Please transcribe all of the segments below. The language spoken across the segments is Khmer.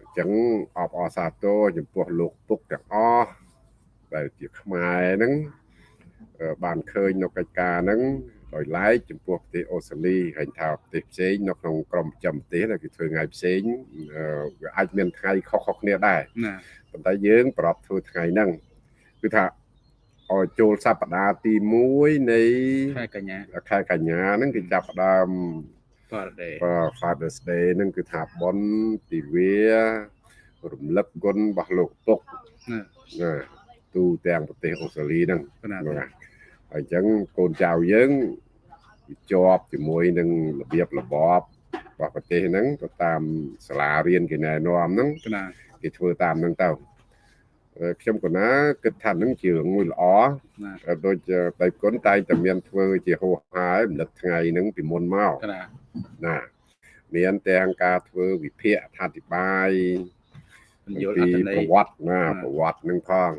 អញ្ចឹងអបអរសាទរចំពោះលោកពុកទាំងអស់ដែលជាខ្មែរហ្នឹងបានឃើញនៅកិច្ចការហ្នឹងដោយឡែកចំពោះប្រទេសអូស្ត្រាលីហើយថាប្រទេសផ្សេងនៅក្នុងក្រមចំប្រទេសដែលគេធ្វើថ្ងៃផ្សេងវាអាចមានថ្ងៃខុសៗគ្នាដែរប៉ុន្តែយើងប្រອບធ្វើថ្ងៃហ្នឹងគឺថាឲ្យចូលសប្តាហ៍ទី1នៃខែកញ្ញាខែកញ្ញាហ្នឹងគេចាប់ផ្ដើម Father's Day បាទ Father's Day ហ្នឹងគឺថាបនទិវារំលឹកគុណរបស់លោកពុកណាទូទាំងប្រទេសអូស្ត្រាលីហ្នឹងណាហើយអញ្ចឹងកូនចៅយើងជាប់ជាមួយនឹងរបៀបរបបរបស់ប្រទេសហ្នឹងទៅតាមសាលារៀនគេណែនាំហ្នឹងណាគេធ្វើតាមហ្នឹងទៅ ខ្ញុំកណាគិតថានឹងជារឿងមួយល្អដូចដៃគុណតែតែមានធ្វើជាហោហាយរំលឹកថ្ងៃហ្នឹងពីមុនមកណាណាមានទាំងការធ្វើវិភាគអធិប្បាយយល់អត្ថន័យប្រវត្តិណាប្រវត្តិនឹងផង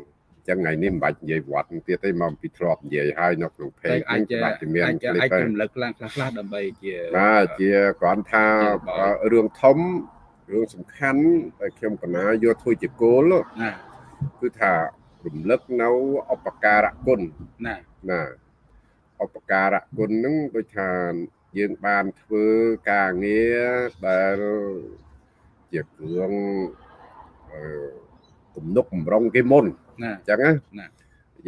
ចឹងថ្ងៃនេះមិនបាច់និយាយវត្តទៀតទេមកពីធ្លាប់និយាយហើយនៅក្នុងเพจអាចអាចមានអាចរំលឹកខ្លះខ្លះខ្លះដើម្បីជាបាទជាគ្រាន់ថារឿងធំរឿងសំខាន់ដែលខ្ញុំកណាយកធ្វើជាគោលណា គឺថារំលឹកនៅឧបការៈគុណណាណាឧបការៈគុណហ្នឹងដូចថាយើងបានធ្វើការងារដែលជាគ្រឿងអឺទំនុកបំរុងគេមុនណាអញ្ចឹងណា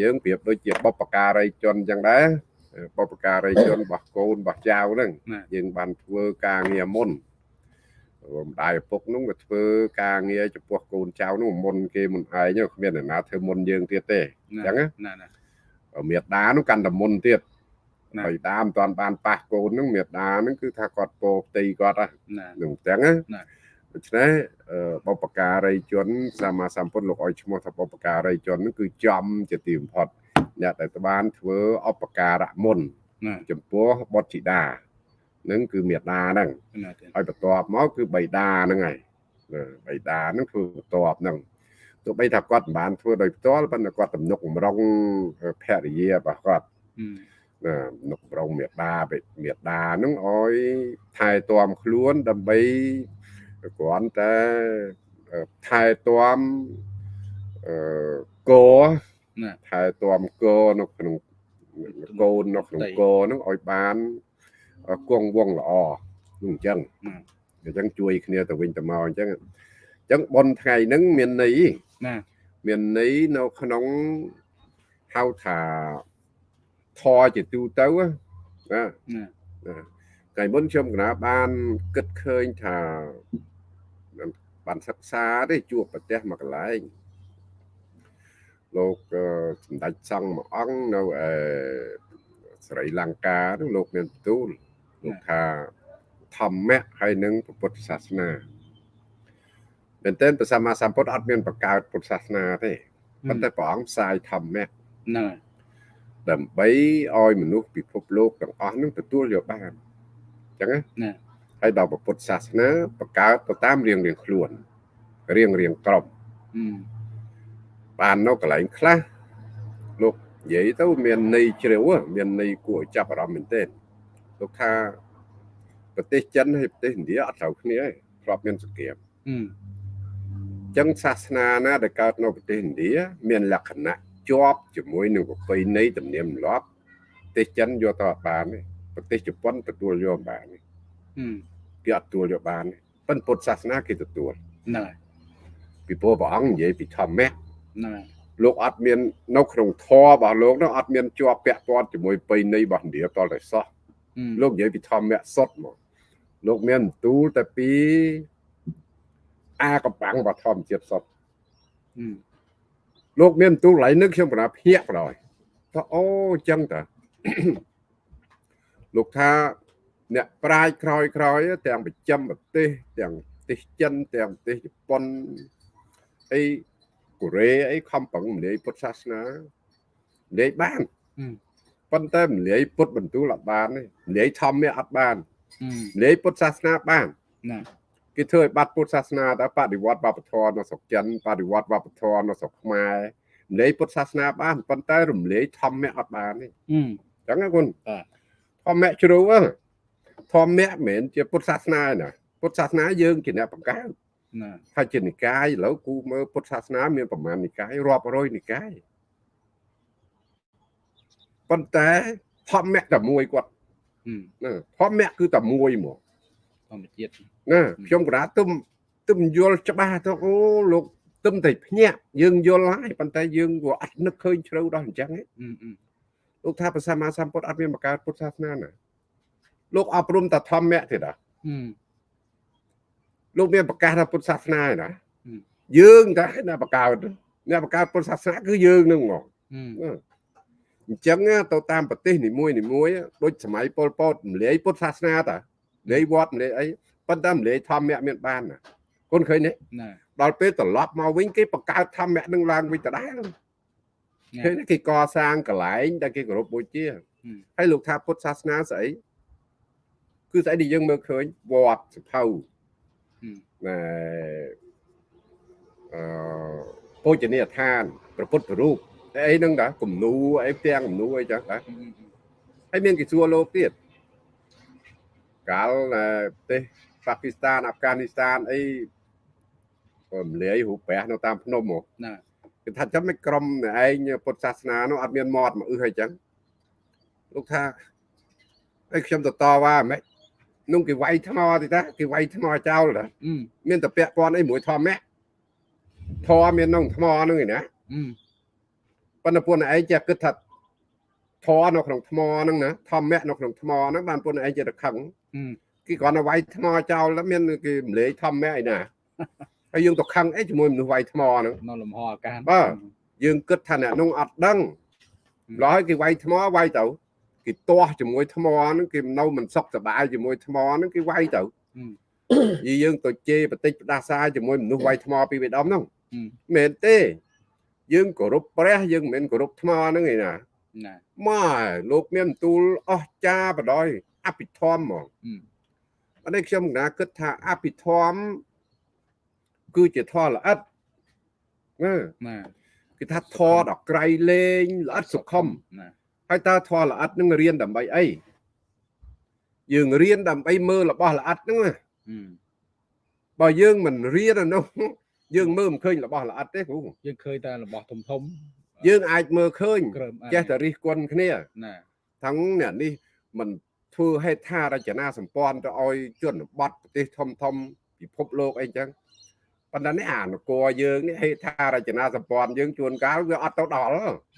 យើងប្រៀបដូចជាបបការីជនអញ្ចឹងដែរបបការីជនរបស់កូនរបស់ចៅហ្នឹងយើងបានធ្វើការងារមុន ម្ដាយឪពុកនោះវាធ្វើការងារចំពោះកូនចៅនោះមុនគេមុនឯងគ្មានអ្នកណាធ្វើមុនយើងទៀតទេអញ្ចឹងណាណាមេដានោះកាន់តែមុនទៀតហើយតាមិនតាន់បានប៉ះកូនហ្នឹងមេដាហ្នឹងគឺថាគាត់ពោផ្ទៃគាត់ហ្នឹងអញ្ចឹងណាដូច្នេះបបការីជនសម្មាសម្ពុទ្ធលោកឲ្យឈ្មោះថាបបការីជនហ្នឹងគឺចំជាទីបំផុតអ្នកដែលបានធ្វើអបការៈមុនចំពោះបុត្រធីតា នឹងគឺមេដាហ្នឹងហើយបន្ទាប់មកគឺបៃតាហ្នឹងហើយបៃតាហ្នឹងធ្វើបន្ទាប់ហ្នឹងទោះបីថាគាត់មិនបានធ្វើដោយផ្ទាល់ប៉ុន្តែគាត់ទំនុកម្រងភរិយារបស់គាត់ណានុកម្រងមេដាមេដាហ្នឹងឲ្យថែទាំខ្លួនដើម្បីគ្រាន់តែថែទាំអឺកណាថែទាំកនៅក្នុងកូននៅក្នុងកហ្នឹងឲ្យបាន គង់វងល្អនោះអញ្ចឹងអញ្ចឹងជួយគ្នាទៅវិញទៅមកអញ្ចឹងអញ្ចឹងប៉ុនថ្ងៃហ្នឹងមានន័យណាមានន័យនៅក្នុងហៅថាធរជាទូទៅណាណាថ្ងៃមុនខ្ញុំកណាបានគិតឃើញថាបានសិក្សាទេជួបប្រទេសមកកន្លែងលោកសម្ដេចសង្ឃមួយអង្គនៅឯស្រីលង្កានោះលោកមានបន្ទូល លោកថាធម្មៈហើយនឹងពុទ្ធសាសនាមែនតើព្រះសម្មាសម្ពុទ្ធអត់មានបង្កើតពុទ្ធសាសនាទេប៉ុន្តែព្រះអង្គផ្សាយធម្មៈហ្នឹងហើយដើម្បីឲ្យមនុស្សពិភពលោកទាំងអស់នឹងទទួលយកបានអញ្ចឹងណាហើយដល់ពុទ្ធសាសនាបង្កើតទៅតាមរៀងរៀងខ្លួនរៀងរៀងក្រុមបាននៅកន្លែងខ្លះលោកនិយាយទៅមានន័យជ្រាវមានន័យគួរចាប់អារម្មណ៍មែនទែន លោកថាប្រទេសចិនហើយប្រទេសឥណ្ឌាអត់ត្រូវគ្នាទេធ្លាប់មានសង្គ្រាមអញ្ចឹងសាសនាណាដែលកើតនៅប្រទេសឥណ្ឌាមានលក្ខណៈជាប់ជាមួយនឹងប្រពៃណីទំនៀមទម្លាប់ប្រទេសចិនយកទៅអត់បានទេប្រទេសជប៉ុនទទួលយកបានទេគេអត់ទទួលយកបានទេប៉ុន្តែពុទ្ធសាសនាគេទទួលហ្នឹងហើយពីព្រោះព្រះអង្គនិយាយពីធម្មៈហ្នឹងហើយលោកអត់មាននៅក្នុងធម៌របស់លោកនោះអត់មានជាប់ពាក់ព័ន្ធជាមួយបៃណីរបស់ឥណ្ឌាតតែសោះ លោកនិយាយពីធម្មៈសុទ្ធមកលោកមានបន្ទូលតែពីអាកំបាំងរបស់ធម្មជាតិសុទ្ធលោកមានបន្ទូលឡៃនេះខ្ញុំប្រាភ្ញាក់បណ្ដោយថាអូអញ្ចឹងតាលោកថាអ្នកប្រាជ្ញក្រោយក្រោយទាំងប្រចាំប្រទេសទាំងប្រទេសចិនទាំងប្រទេសជប៉ុនអីកូរ៉េអីខំប្រឹងមលាយពុទ្ធសាសនាមលាយបាន ប៉ុន្តែមលាយពុទ្ធបន្ទូលអត់បានទេមលាយធម្មៈអត់បានមលាយពុទ្ធសាសនាបានណាគេធ្វើឲ្យបាត់ពុទ្ធសាសនាតែបដិវត្តវប្បធម៌នៅស្រុកចិនបដិវត្តវប្បធម៌នៅស្រុកខ្មែររំលែកពុទ្ធសាសនាបានប៉ុន្តែរំលែកធម្មៈអត់បានទេអញ្ចឹងណាគុណធម្មៈជ្រៅធម្មៈមិនមែនជាពុទ្ធសាសនាណាពុទ្ធសាសនាយើងជាអ្នកបង្កើតណាថាជានិកាយឥឡូវគូមើលពុទ្ធសាសនាមានប្រមាណនិកាយរាប់រយនិកាយ ប៉ុន្តែធម្មៈតែមួយគាត់ហឹមណាធម្មៈគឺតែមួយហ្មងធម្មជាតិណាខ្ញុំក៏ថាទឹមទឹមយល់ច្បាស់ទៅអូលោកទឹមតែភ្ញាក់យើងយល់ហើយប៉ុន្តែយើងក៏អត់នឹកឃើញជ្រៅដល់អញ្ចឹងឯងហឹមហឹមលោកថាព្រះសម្មាសម្ពុទ្ធអត់មានបង្កើតពុទ្ធសាសនាណាលោកអប់រំតែធម្មៈទេតាហឹមលោកមានប្រកាសថាពុទ្ធសាសនាឯណាហឹមយើងតែអ្នកបង្កើតអ្នកបង្កើតពុទ្ធសាសនាគឺយើងនឹងហ្មងហឹម អញ្ចឹងទៅតាមប្រទេសនីមួយនីមួយដូចសម័យប៉ុលពតរំលាយពុទ្ធសាសនាតារំលាយវត្តម្លាយអីប៉ុន្តែរំលាយធម្មៈមានបានណាគុនឃើញទេណាដល់ពេលត្រឡប់មកវិញគេបង្កើតធម្មៈនឹងឡើងវិញដដែលឃើញទេគេកសាងកន្លែងដែលគេគោរពបូជាហើយលោកថាពុទ្ធសាសនាស្អីគឺស្អីដែលយើងមើលឃើញវត្តសភៅណែអឺពោជនីយដ្ឋានព្រះពុទ្ធរូបតែ អីហ្នឹងតាគំនូអីផ្ទាំងគំនូអីចឹងតាហើយមានគេសួរលោកទៀតកាលនៅប្រទេសប៉ាគីស្ថានអាហ្វហ្គានីស្ថានអីរំលាយរូបប្រាសនៅតាមភ្នំហ៎ណាគេថាចាំមិនក្រុមឯងពុទ្ធសាសនានោះអត់មានមាត់មកអឺហើយចឹងលោកថាអីខ្ញុំទៅតវ៉ាហ្មងនោះគេវាយថ្មទេតាគេវាយថ្មចោលតាហឹមមានតែពាក់ព័ន្ធអីមួយធម្មៈធម៌មានក្នុងថ្មហ្នឹងឯណាហឹម ប៉ុន្តែពួកឯងចេះគិតថាធរនៅក្នុងថ្មហ្នឹងណាធម្មៈនៅក្នុងថ្មហ្នឹងបានពួកឯងចេះរខឹងគេគ្រាន់តែវាយថ្មចោលតែមានគេរំលែកធម្មៈឯណាហើយយើងទៅខឹងអីជាមួយមនុស្សវាយថ្មហ្នឹងនៅលំហអាកាសបាទយើងគិតថាអ្នកនោះអត់ដឹងម្ល៉េះគេវាយថ្មវាយទៅគេទាស់ជាមួយថ្មហ្នឹងគេនៅមិនសុខសប្បាយជាមួយថ្មហ្នឹងគេវាយទៅយីយើងទៅជេរបន្តិចផ្ដាសាជាមួយមនុស្សវាយថ្មពីវេដំហ្នឹងមែនទេ យើងគោរពព្រះយើងមិនមែនគោរពថ្មហ្នឹងឯណាណាម៉ែលោកមានបន្ទូលអស្ចារបដ ாய் អភិធម្មហ្មងហឹមអត់នេះខ្ញុំកណាគិតថាអភិធម្មគឺជាធម៌ល្អិតណាណាគេថាធម៌ដល់ក្រៃលែងល្អិតសុខុមណាហើយតើធម៌ល្អិតនឹងរៀនដើម្បីអីយើងរៀនដើម្បីមើលរបស់ល្អិតហ្នឹងណាហឹមបើយើងមិនរៀនអានោះ យើងមើលមិនឃើញរបស់ល្អិតទេគ្រូយើងឃើញតែរបស់ធំធំយើងអាចមើលឃើញក្រើមចេះតែរិះគន់គ្នាណាทั้งអ្នកនេះមិនធ្វើហេដ្ឋារចនាសម្ព័ន្ធទៅឲ្យជនបទប្រទេសធំធំពិភពលោកអីចឹងប៉ុន្តែនេះអានគរយើងនេះហេដ្ឋារចនាសម្ព័ន្ធយើងជួនកាលវាអត់ទៅដល់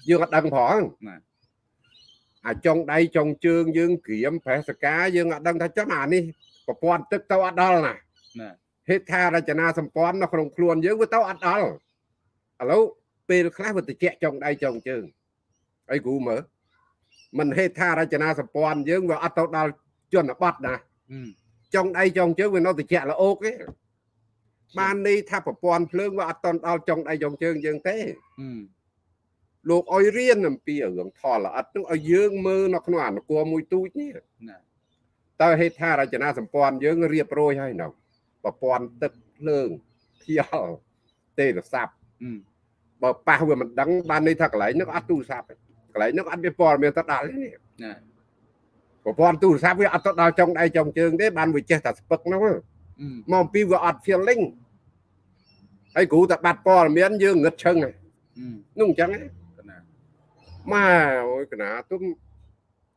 យើងអត់ដឹងផងណាអាចុងដៃចុងជើងយើងក្រៀមប្រេសកាយើងអត់ដឹងថាចាំអានេះប្រព័ន្ធទឹកទៅអត់ដល់ណាណា ហេដ្ឋារចនាសម្ព័ន្ធនៅក្នុងខ្លួនយើងវាទៅអត់ដល់ឥឡូវពេលខ្លះវាតិចចុងដៃចុងជើងអីគ្រូមើលមិនហេដ្ឋារចនាសម្ព័ន្ធយើងវាអត់ទៅដល់ជនបទណាហឹមចុងដៃចុងជើងវានៅតិចល្អោកទេបានន័យថាប្រព័ន្ធភ្លើងវាអត់តន់ដល់ចុងដៃចុងជើងយើងទេហឹមលោកឲ្យរៀនអំពីរឿងថលល្អិតនឹងឲ្យយើងមើលនៅក្នុងអនុគមមួយទូចនេះណាតើហេដ្ឋារចនាសម្ព័ន្ធយើងរៀបរយហើយនៅ ប្រព័ន្ធទឹកភ្លើងខ្យល់ទេរស័ព្ទហឹមបើប៉ះវាមិនដឹងបានន័យថាកន្លែងហ្នឹងអត់ទូរស័ព្ទទេកន្លែងហ្នឹងអត់មានព័ត៌មានទៅដល់ទេនេះណាប្រព័ន្ធទូរស័ព្ទវាអត់ទៅដល់ចុងដៃចុងជើងទេបានវាចេះតែស្ពឹកហ្នឹងហឹមមកអំពីវាអត់ feeling ហើយគ្រូតែបាត់ព័ត៌មានយើងងឹតឈឹងហ្នឹងហឹមនោះអញ្ចឹងណាណាម៉ែអូយកណាទុំ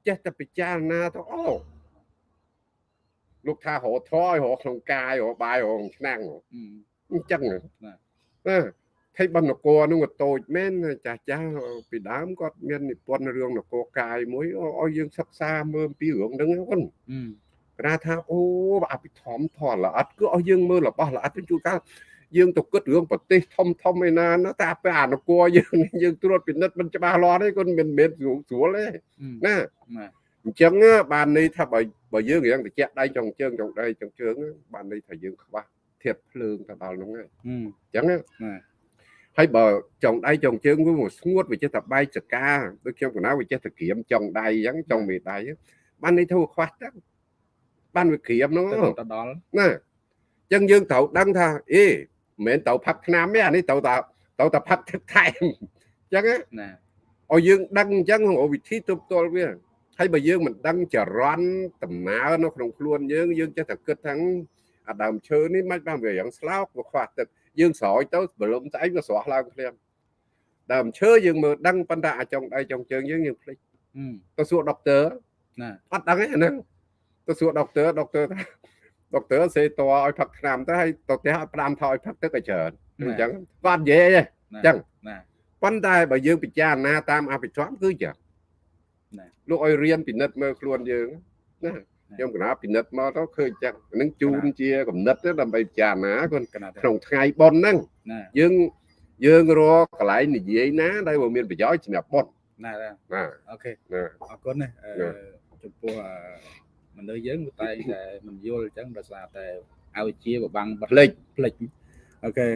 ចេះតែពិចារណាទៅអូ លោកថារកធរឲ្យរកក្នុងកាយរកបាយរកក្នុងឆ្នាំងហឹមអញ្ចឹងណាណាណាថៃបណ្ណករនោះក៏តូចមែនចាស់ចាស់ពីដើមគាត់មាននិពន្ធរឿងនគរកាយមួយឲ្យយើងសិក្សាមើលអំពីរឿងហ្នឹងហ្នឹងហឹមគេថាអូអភិធម្មធម៌ល្អិតគឺឲ្យយើងមើលរបស់ល្អិតទៅជួនកាលយើងទៅគិតរឿងប្រទេសធំធំឯណាណាតែពេលអនុគរយើងយើងត្រួតពិនិត្យមិនច្បាស់លាស់ទេគាត់មិនមែនស្រួលស្រួលទេហឹមណាណា អញ្ចឹងបានន័យថាបើបើយើងរៀងតិចដៃចុងជើងចុងដៃចុងជើងបានន័យថាយើងខ្វះធាតភ្លើងទៅដល់ហ្នឹងហើយហឹមអញ្ចឹងណាណាហើយបើចុងដៃចុងជើងវាមកស្ងួតវាចេះតែបែកចកាដូចខ្ញុំកណ្ណាវាចេះតែក្រៀមចុងដៃអញ្ចឹងចុងមេដៃបានន័យថាវាខ្វះទឹកបានវាក្រៀមហ្នឹងទៅទៅដល់ណាអញ្ចឹងយើងត្រូវដឹងថាអេមិនមែនទៅផឹកឆ្នាំទេអានេះត្រូវតែត្រូវតែផឹកទឹកថែមអញ្ចឹងណាណាឲ្យយើងដឹងអញ្ចឹងអូវិធីទប់ទល់វា ហើយបើយើងមិនដឹងចរន្តដំណើរនៅក្នុងខ្លួនយើងយើងចេះតែគិតថាអាដើមឈើនេះមិនបានវាយ៉ាងស្លោកវាខ្វះទឹកយើងស្រោចទៅបលុំស្អីវាស្រស់ឡើងភ្លាមដើមឈើយើងមើលដឹងប៉ុន្តែអាចុងដៃចុងជើងយើងយើងភ្លេចទៅសួរដុកទ័រណាអត់ដឹងទេអាហ្នឹងទៅសួរដុកទ័រដុកទ័រថាដុកទ័រសេតឲ្យផឹកថ្នាំទៅហើយទៅផ្ទះឲ្យផ្ដាំថយផឹកទឹកឲ្យច្រើនអញ្ចឹងគាត់និយាយទេអញ្ចឹងណាប៉ុន្តែបើយើងពិចារណាតាមអភិធម្មគឺចឹងណា លោកឲ្យរៀនពិនិត្យមើលខ្លួនយើងណាខ្ញុំកណាពិនិត្យមកទៅឃើញចឹងនឹងជូនជាកំណត់ទៅដើម្បីពិចារណាគាត់ក្នុងថ្ងៃប៉ុនហ្នឹងយើងយើងរកកន្លែងនិយាយណាដែលមានប្រយោជន៍សម្រាប់ប៉ុនណាណាអូខេអរគុណណាចំពោះមនុស្សយើងតែតែមិនយល់អញ្ចឹងដោយសារតែឲ្យជាបបាំងផ្លេចផ្លេចអូខេ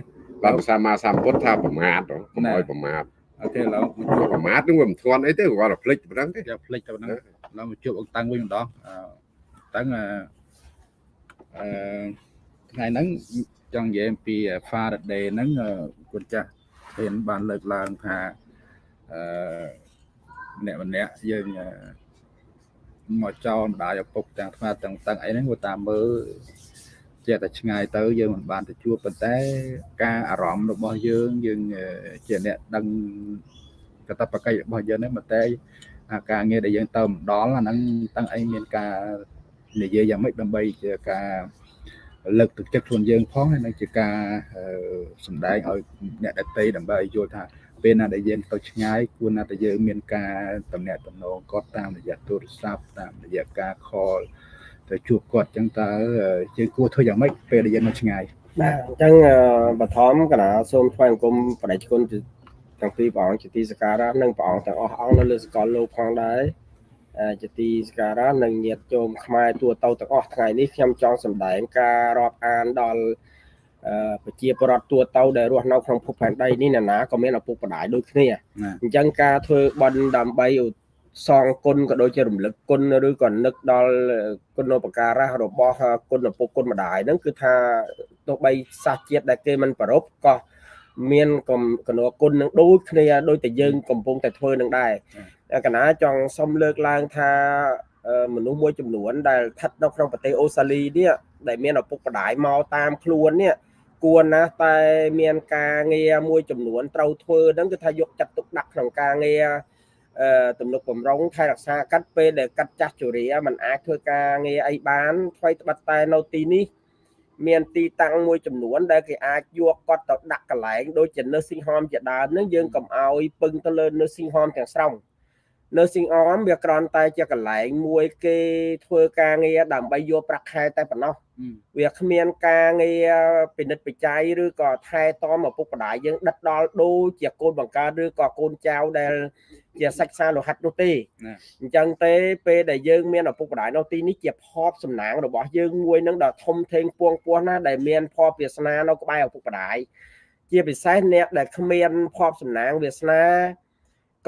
បាទភាសាមាសម្ពុទ្ធថាប្រមាទកុំឲ្យប្រមាទ អូខេឡូវជួបប្រមាទនឹងវាមិនធន់អីទេគាត់តែផ្លេចប៉ុណ្ណឹងទេផ្លេចតែប៉ុណ្ណឹងឡូវមកជួបអង្គតាំងវិញម្ដងតាំងអឺថ្ងៃហ្នឹងចង់និយាយអំពី Faraday ហ្នឹងគុណចាស់ហ៊ានបានលើកឡើងថាអឺម្នាក់ម្នាក់យើងមកចោលម្ដាយឪពុកទាំងថ្មទាំងតឹងអីហ្នឹងគាត់តាមមើល ចេះតែឆ្ងាយទៅយើងមិនបានទៅជួបប៉ុន្តែការអារម្មណ៍របស់យើងយើងជាអ្នកដឹងកតបកិច្ចរបស់យើងហ្នឹងតែការងារដែលយើងទៅម្ដងអាហ្នឹងតាំងអីមានការនិយាយយ៉ាងម៉េចដើម្បីជាការលើកទឹកចិត្តខ្លួនយើងផងហើយនឹងជាការសំដែងឲ្យអ្នកដទៃដើម្បីឲ្យយល់ថាពេលណាដែលយើងទៅឆ្ងាយគួរណាតែយើងមានការតំណាក់តំណងគាត់តាមរយៈទូរស័ព្ទតាមរយៈការ call ទៅជួបគាត់អញ្ចឹងតើយើងគួរធ្វើយ៉ាងម៉េចពេលដែលយើងនៅឆ្ងាយបាទអញ្ចឹងបឋមកណាសូមថ្វាយបង្គំបដិគុណទាំងពីរព្រះអង្គជាទីសក្ការៈនិងព្រះអង្គទាំងអស់អង្គនៅលើសកលលោកផងដែរជាទីសក្ការៈនិងញាតិជោមខ្មែរទូទៅទាំងអស់ថ្ងៃនេះខ្ញុំចង់សម្ដែងការរាប់អានដល់ប្រជាពលរដ្ឋទូទៅដែលរស់នៅក្នុងភពផែនដីនេះណានាក៏មានឪពុកម្ដាយដូចគ្នាអញ្ចឹងការធ្វើបន់ដើម្បី សងគុណក៏ដូចជារំលឹកគុណឬក៏នឹកដល់គុណឧបការៈរបស់គុណឪពុកគុណម្ដាយហ្នឹងគឺថាទោះបីសាសជាតិដែលគេមិនប្ររពក៏មានកណោគុណនឹងដូចគ្នាដូចតែយើងកំពុងតែធ្វើនឹងដែរកណាចង់សុំលើកឡើងថាមនុស្សមួយចំនួនដែលស្ថិតនៅក្នុងប្រទេសអូស្ត្រាលីនេះដែលមានឪពុកម្ដាយមកតាមខ្លួននេះគួរណាស់តែមានការងារមួយចំនួនត្រូវធ្វើហ្នឹងគឺថាយកចាត់ទុកដាក់ក្នុងការងារអឺ ទំនុកបំរុងថែរក្សាកាត់ពេលដែលកាត់ចាស់ជរាมันអាចធ្វើការងារអីបានថ្មីត្បិតតែនៅទីនេះមានទីតាំងមួយចំនួន ដែលគេអាចយកគាត់ទៅដាក់កន្លែងដូចជា nursing home ជាដើមនឹងយើងកុំឲ្យពឹងទៅលើ nursing home ទាំងស្រុង nursing home វាគ្រាន់តែជាកន្លែងមួយគេធ្វើការងារដើម្បីយកប្រាក់ខែតែប៉ុណ្ណោះវាគ្មានការងារពិនិត្យបច្ច័យឬក៏ថែទាំឪពុកម្ដាយយើងដិតដល់ដូចជាកូនបង្កើតឬក៏កូនចៅដែលជាសាច់សាលោហិតនោះទេអញ្ចឹងទេពេលដែលយើងមានឪពុកម្ដាយនៅទីនេះជាភ័ព្វសំណាងរបស់យើងមួយនឹងដ៏ធំធេងពួងពោះណាដែលមានភ័ព្វវាសនានៅក្បែរឪពុកម្ដាយជាពិសេសអ្នកដែលគ្មានភ័ព្វសំណាងវាសនា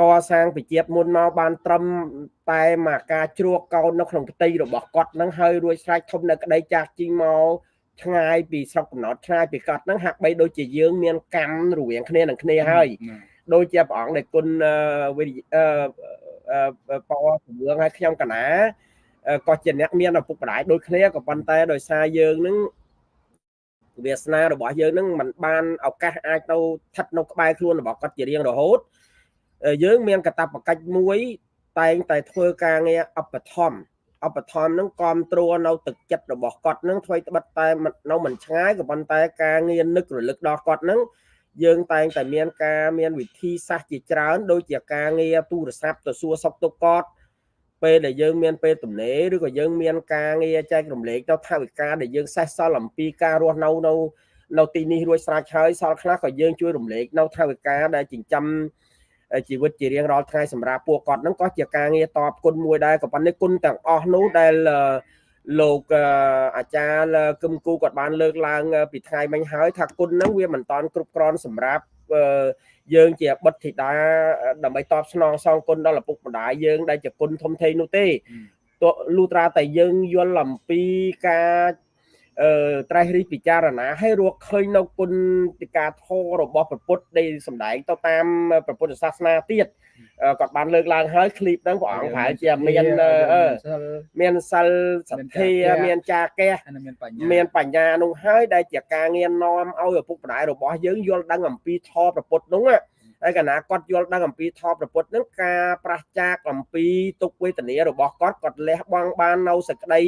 កសាងប្រជាមុនមកបានត្រឹមតែមកការជ្រោកកោននៅក្នុងផ្ទៃរបស់គាត់នឹងហើយរួចស្រេចធំនៅក្តីចាស់ជីងមកឆ្ងាយពីស្រុកកំណត់ឆ្ងាយពីគាត់នឹងហាក់បីដូចជាយើងមានកម្មរវាងគ្នានឹងគ្នាហើយដូចជាព្រះអង្គដែលគុណវិអឺបវជំនឿឲ្យខ្ញុំកណាក៏ជាអ្នកមានឪពុកម្ដាយដូចគ្នាក៏ប៉ុន្តែដោយសារយើងនឹងវាសនារបស់យើងនឹងมันបានឱកាសអាចទៅស្ថិតនៅក្បែរខ្លួនរបស់គាត់ជារៀងរហូត យើងមានកតបកិច្ចមួយ តែងតែធ្វើការងារអបធម្មអបធម្មនឹងគ្រប់គ្រងនៅទឹកចិត្តរបស់គាត់នឹងធ្វើត្បិតតែនៅមិនឆ្ងាយក៏ប៉ុន្តែការងារនឹករលឹកដល់គាត់នឹងយើងតែងតែមានការមានវិធីសាស្ត្រជាច្រើន ដូចជាការងារទូរស័ព្ទទៅសួរសុខទុក្ខគាត់ពេលដែលយើងមានពេលទំនេរឬក៏យើងមានការងារចែករំលែកទៅថវិកាដែលយើងសេះសល់អំពីការរស់នៅនៅនៅទីនេះរួចស្រេចហើយសល់ខ្លះក៏យើងជួយរំលែកនៅថវិកាដែលចិញ្ចឹម ជីវិតជារៀងរាល់ថ្ងៃសម្រាប់ពួកគាត់ហ្នឹងក៏ជាការងារតបគុណមួយដែរក៏ប៉ុន្តែគុណទាំងអស់នោះដែលលោកអាចារ្យគឹមគូគាត់បានលើកឡើង ពីថ្ងៃមិញហើយថាគុណហ្នឹងវាមិនតាន់គ្រប់គ្រាន់សម្រាប់យើងជាបុត្រធីតាដើម្បីតបស្នងសងគុណដល់ឪពុកម្ដាយយើងដែលជាគុណធំធេងនោះទេទោះលុះត្រាតែយើងយល់អំពីការ អឺត្រេះរិះពិចារណាឲ្យរកឃើញនៅគុណតិកាធររបស់ព្រះពុទ្ធដែលសម្ដែងទៅតាមព្រះពុទ្ធសាសនាទៀតគាត់បានលើកឡើងហើយឃ្លីបហ្នឹងព្រះអង្គប្រហែលជាមានមានសិលសទ្ធាមានចាកេះមានបញ្ញានោះហើយដែលជាការងារនាំឲ្យឪពុកម្ដាយរបស់យើងយល់ដឹងអំពីធម៌ព្រះពុទ្ធនោះណាហើយកណាគាត់យល់ដឹងអំពីធម៌ប្រពុតនឹងការប្រះចាកអំពីទុកវេទនារបស់គាត់គាត់លះបង់បាននៅសក្តី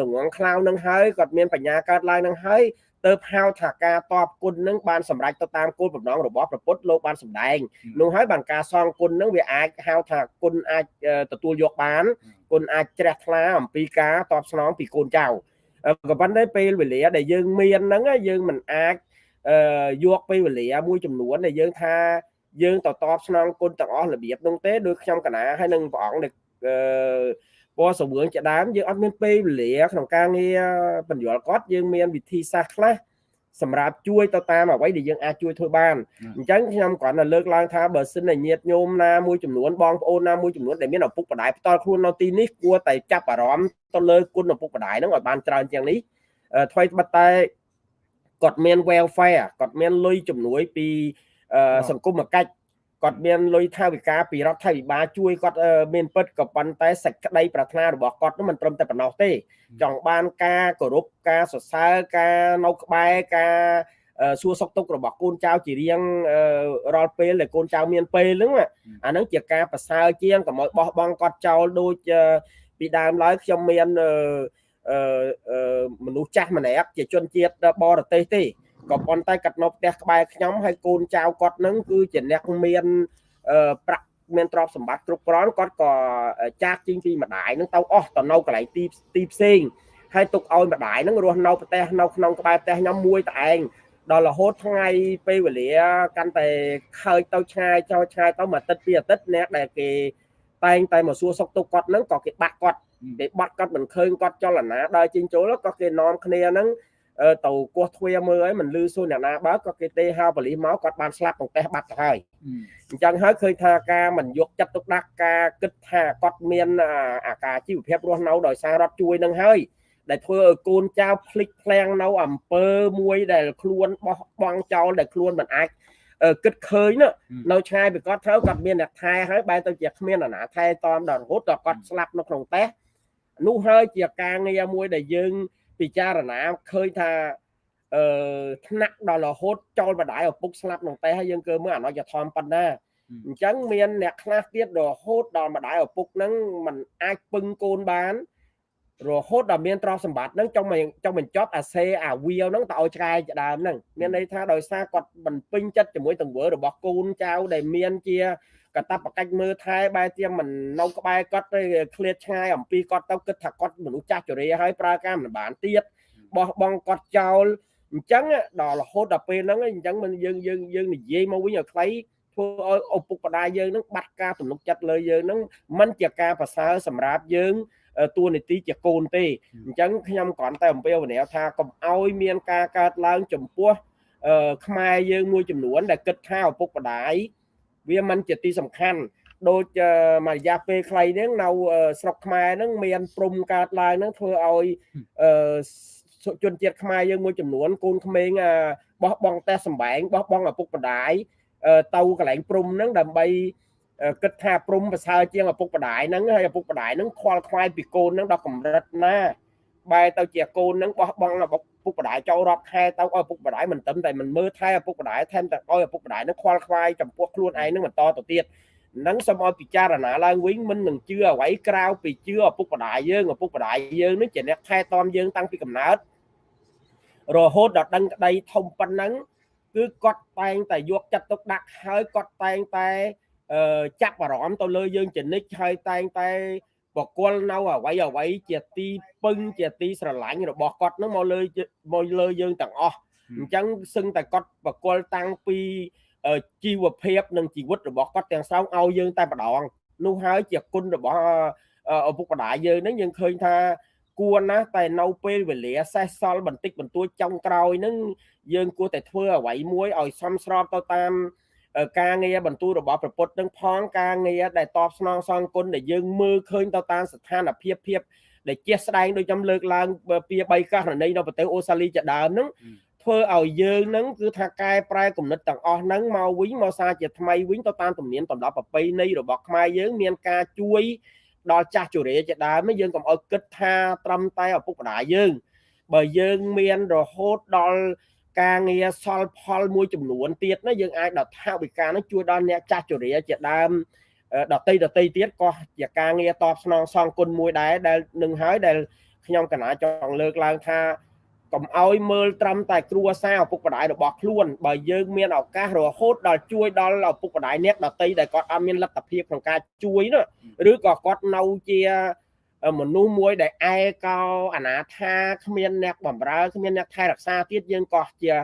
លងងខ្លៅនឹងហើយគាត់មានបញ្ញាកើតឡើងនឹងហើយទៅហៅថាការតបគុណនឹងបានសម្រេចទៅតាមគោលបំណងរបស់ព្រះពុទ្ធលោកបានសម្ដែងនោះហើយបានការសងគុណនឹងវាអាចហៅថាគុណអាចទទួលយកបានគុណអាចជ្រះថ្លាអំពីការតបស្នងពីកូនចៅក៏ប៉ុន្តែពេលវេលាដែលយើងមានហ្នឹងយើងមិនអាចយកពេលវេលាមួយចំនួនដែលយើងថាយើងទៅតបស្នងគុណទាំងអស់របៀបនោះទេដោយខ្ញុំកណាហើយនឹងព្រះអង្គដែល ពណ៌សវឿងជាដើមយើងអត់មានពេលវេលាក្នុងការងារបញ្យល់គាត់យើងមានវិធីសាស្ត្រខ្លះសម្រាប់ជួយទៅតាមអ្វីដែលយើងអាចជួយធ្វើបានអញ្ចឹងខ្ញុំគ្រាន់តែលើកឡើងថាបើសិនជាញាតិញោមណាមួយចំនួនបងប្អូនណាមួយចំនួនដែលមានឪពុកម្ដាយផ្ទាល់ខ្លួននៅទីនេះគួរតែចាប់អារម្មណ៍ទៅលើគុណឪពុកម្ដាយហ្នឹងឲ្យបានច្រើនជាងនេះថ្មីត្បិតតែគាត់មាន welfare គាត់មានលុយជំនួយពីសង្គមកិច្ច គាត់មានលុយថាវិការពីរដ្ឋាភិបាលជួយគាត់មានពិតក៏ប៉ុន្តែសេចក្តីប្រាថ្នារបស់គាត់នោះមិនត្រឹមតែប៉ុណ្ណោះទេ ចង់បានការគោរពការសរសើរការនៅក្បែរការសួរសុខទុក្ខរបស់កូនចៅជារៀងរាល់ពេលដែលកូនចៅមានពេលហ្នឹងអាហ្នឹងជាការប្រសើរជាងកុំឲ្យបោះបង់គាត់ចោលដូចពីដើមឡើយខ្ញុំមានមនុស្សចាស់ម្នាក់ជាជនជាតិបរទេសទេ ក៏ប៉ុន្តែគាត់នៅផ្ទះក្បែរខ្ញុំហើយកូនចៅគាត់នឹងគឺជាអ្នកមានប្រាក់មានទ្រព្យសម្បត្តិគ្រប់គ្រាន់គាត់ក៏ចាកចេញពីម្ដាយនឹងទៅអស់ទៅនៅកន្លែងទីទីផ្សេងហើយទុកឲ្យម្ដាយនឹងរស់នៅផ្ទះនៅក្នុងក្បែរផ្ទះខ្ញុំមួយតែឯងដល់រហូតថ្ងៃពេលវេលាកាន់តែខើចទៅឆ្ងាយចោលឆ្ងាយទៅមួយអាទិត្យពីរអាទិត្យអ្នកដែលគេតែងតែមកសួរសុខទុក្ខគាត់នឹងក៏គេបាក់គាត់គេបាត់គាត់មិនឃើញគាត់ចលនាដើរចេញចូលក៏គេនាំគ្នានឹង ទៅគោះទ្វាមើលហើយមិនលឺសួរអ្នកណាបើក៏គេទេហៅប៉ូលីសមកគាត់បានស្លាប់ក្នុងផ្ទះបាត់ទៅហើយអញ្ចឹងហើយឃើញថាការមិនយកចិត្តទុកដាក់ការគិតថាគាត់មានអាការជីវភាពរស់នៅដោយសាររដ្ឋជួយនឹងហើយដែលធ្វើឲ្យកូនចៅភ្លេចភ្លាំងនៅអំពើមួយដែលខ្លួនបោះបង់ចោលដែលខ្លួនមិនអាចគិតឃើញនៅឆ្ងាយពីគាត់ត្រូវគាត់មានអ្នកថែហើយបែរទៅជាគ្មានអាណាថែតំដល់រហូតដល់គាត់ស្លាប់នៅក្នុងផ្ទះនោះហើយជាការងារមួយដែលយើង ពិចារណាឃើញថាអឺថ្នាក់ដល់រហូតចោលបដាយឪពុកស្លាប់ក្នុងតែហើយយើងកើមើលអនុយធមប៉ុណ្ណាអញ្ចឹងមានអ្នកខ្លះទៀតរហូតដល់ម្ដាយឪពុកហ្នឹងมันអាចពឹងកូនបាន រហូតដល់មានទ្រព្យសម្បត្តិហ្នឹងចង់ចង់បញ្ចប់អាសេអាវាលហ្នឹងទៅឲ្យឆ្កែជាដើមហ្នឹងមានន័យថាដោយសារគាត់មិនពេញចិត្តជាមួយទង្វើរបស់កូនចៅដែលមានជា កតបកិច្ចមើលថែបែរជាមិននៅក្បែរគាត់ទៅឃ្លាតឆ្ងាយអំពីគាត់ទៅគិតថាគាត់មនុស្សចាស់ជរាហើយប្រើការមិនបានទៀតបោះបង់គាត់ចោលអញ្ចឹងដល់រហូតដល់ពេលហ្នឹងអញ្ចឹងមិនយើងយើងយើងនិយាយមកវិញឲ្យខ្លីធ្វើឲ្យឪពុកម្ដាយយើងហ្នឹងបាត់ការទំនុកចិត្តលើយើងហ្នឹងមិនជាការប្រសើរសម្រាប់យើងតួនាទីជាកូនទេអញ្ចឹងខ្ញុំគ្រាន់តែអំពាវនាវថាកុំឲ្យមានការកើតឡើងចំពោះខ្មែរយើងមួយចំនួនដែលគិតថាឪពុកម្ដាយ វាមិនជាទីសំខាន់ដូចមួយរយៈពេលខ្លីហ្នឹងនៅស្រុកខ្មែរហ្នឹងមានព្រំកើតឡើងហ្នឹងធ្វើឲ្យជនជាតិខ្មែរយើងមួយចំនួនកូនក្មេងបោះបង់តែសម្បែងបោះបង់ឪពុកម្ដាយទៅកន្លែងព្រំហ្នឹងដើម្បីគិតថាព្រំប្រសើរជាងឪពុកម្ដាយហ្នឹងហើយឪពុកម្ដាយហ្នឹងខ្វល់ខ្វាយពីកូនហ្នឹងដល់កម្រិតណាបែរទៅជាកូនហ្នឹងបោះបង់ឪពុក ម្ដាយចូលរាប់ខែទៅឲ្យឪពុកម្ដាយមិនត្រឹមតែមិនមើលថែឪពុកម្ដាយថែមទាំងឲ្យឪពុកម្ដាយហ្នឹងខ្វល់ខ្វាយចំពោះខ្លួនឯងហ្នឹងបន្តទៅទៀតនឹងសូមឲ្យពិចារណាឡើងវិញមិននឹងជឿអ្វីក្រៅពីជឿឪពុកម្ដាយយើងឪពុកម្ដាយយើងនឹងជាអ្នកថែទាំយើងតាំងពីកំណើតរហូតដល់ដឹងក្តីធំប៉ុណ្ណឹងគឺគាត់តែងតែយកចិត្តទុកដាក់ហើយគាត់តែងតែចាប់អារម្មណ៍ទៅលើយើងជានិច្ចហើយតែងតែ បកលនៅអ្វីអ្វីជាទីពឹងជាទីស្រឡាញ់របស់គាត់នឹងមកលើមកលើយើងទាំងអស់អញ្ចឹងសឹងតែគាត់បកលតាំងពីជីវភាពនិងជីវិតរបស់គាត់ទាំងស្រុងឲ្យយើងតែម្ដងនោះហើយជាគុណរបស់ឪពុកម្ដាយយើងនឹងយើងឃើញថាគួរណាស់តែនៅពេលវេលាសេះសល់បន្តិចបន្តួចចុងក្រោយនឹងយើងគួរតែធ្វើអ្វីមួយឲ្យសមស្របទៅតាម ការងារបន្ទូលរបស់ប្រពុតនឹងផងការងារដែលតបស្នងសងគុណដែលយើងមើលឃើញទៅតាមស្ថានភាពភាពដែលជាក់ស្ដែងដូចខ្ញុំលើកឡើងពី3ករណីនៅប្រទេសអូស្ត្រាលីជាដើមហ្នឹងធ្វើឲ្យយើងហ្នឹងគឺថាកែប្រែគំនិតទាំងអស់ហ្នឹងមកវិញមកសារជាថ្មីវិញទៅតាមទំនៀមទម្លាប់ប្រពៃណីរបស់ខ្មែរយើងមានការជួយដល់ចាស់ជរាជាដើមយើងកុំឲ្យគិតថាត្រឹមតែឪពុកម្ដាយយើងបើយើងមានរហូតដល់ ការងារសល់ផលមួយចំនួនទៀតណាយើងអាចដល់ថាវិការនឹងជួយដល់អ្នកចាស់ជរាជាដើមដតីដតីទៀតក៏ជាការងារតបស្នងសងគុណមួយដែរដែលនឹងហើយដែលខ្ញុំកណាចង់លើកឡើងថាកុំឲ្យមើលត្រឹមតែគ្រួសារឪពុកម្ដាយរបស់ខ្លួនបើយើងមានឱកាសរហូតដល់ជួយដល់ឪពុកម្ដាយអ្នកដតីដែលគាត់អត់មានលទ្ធភាពក្នុងការជួយនោះឬក៏គាត់នៅជា មនុស្សមួយដែលឯកោអនាថាគ្មានអ្នកបំរើគ្មានអ្នកថែរក្សាទៀតយើងក៏ជា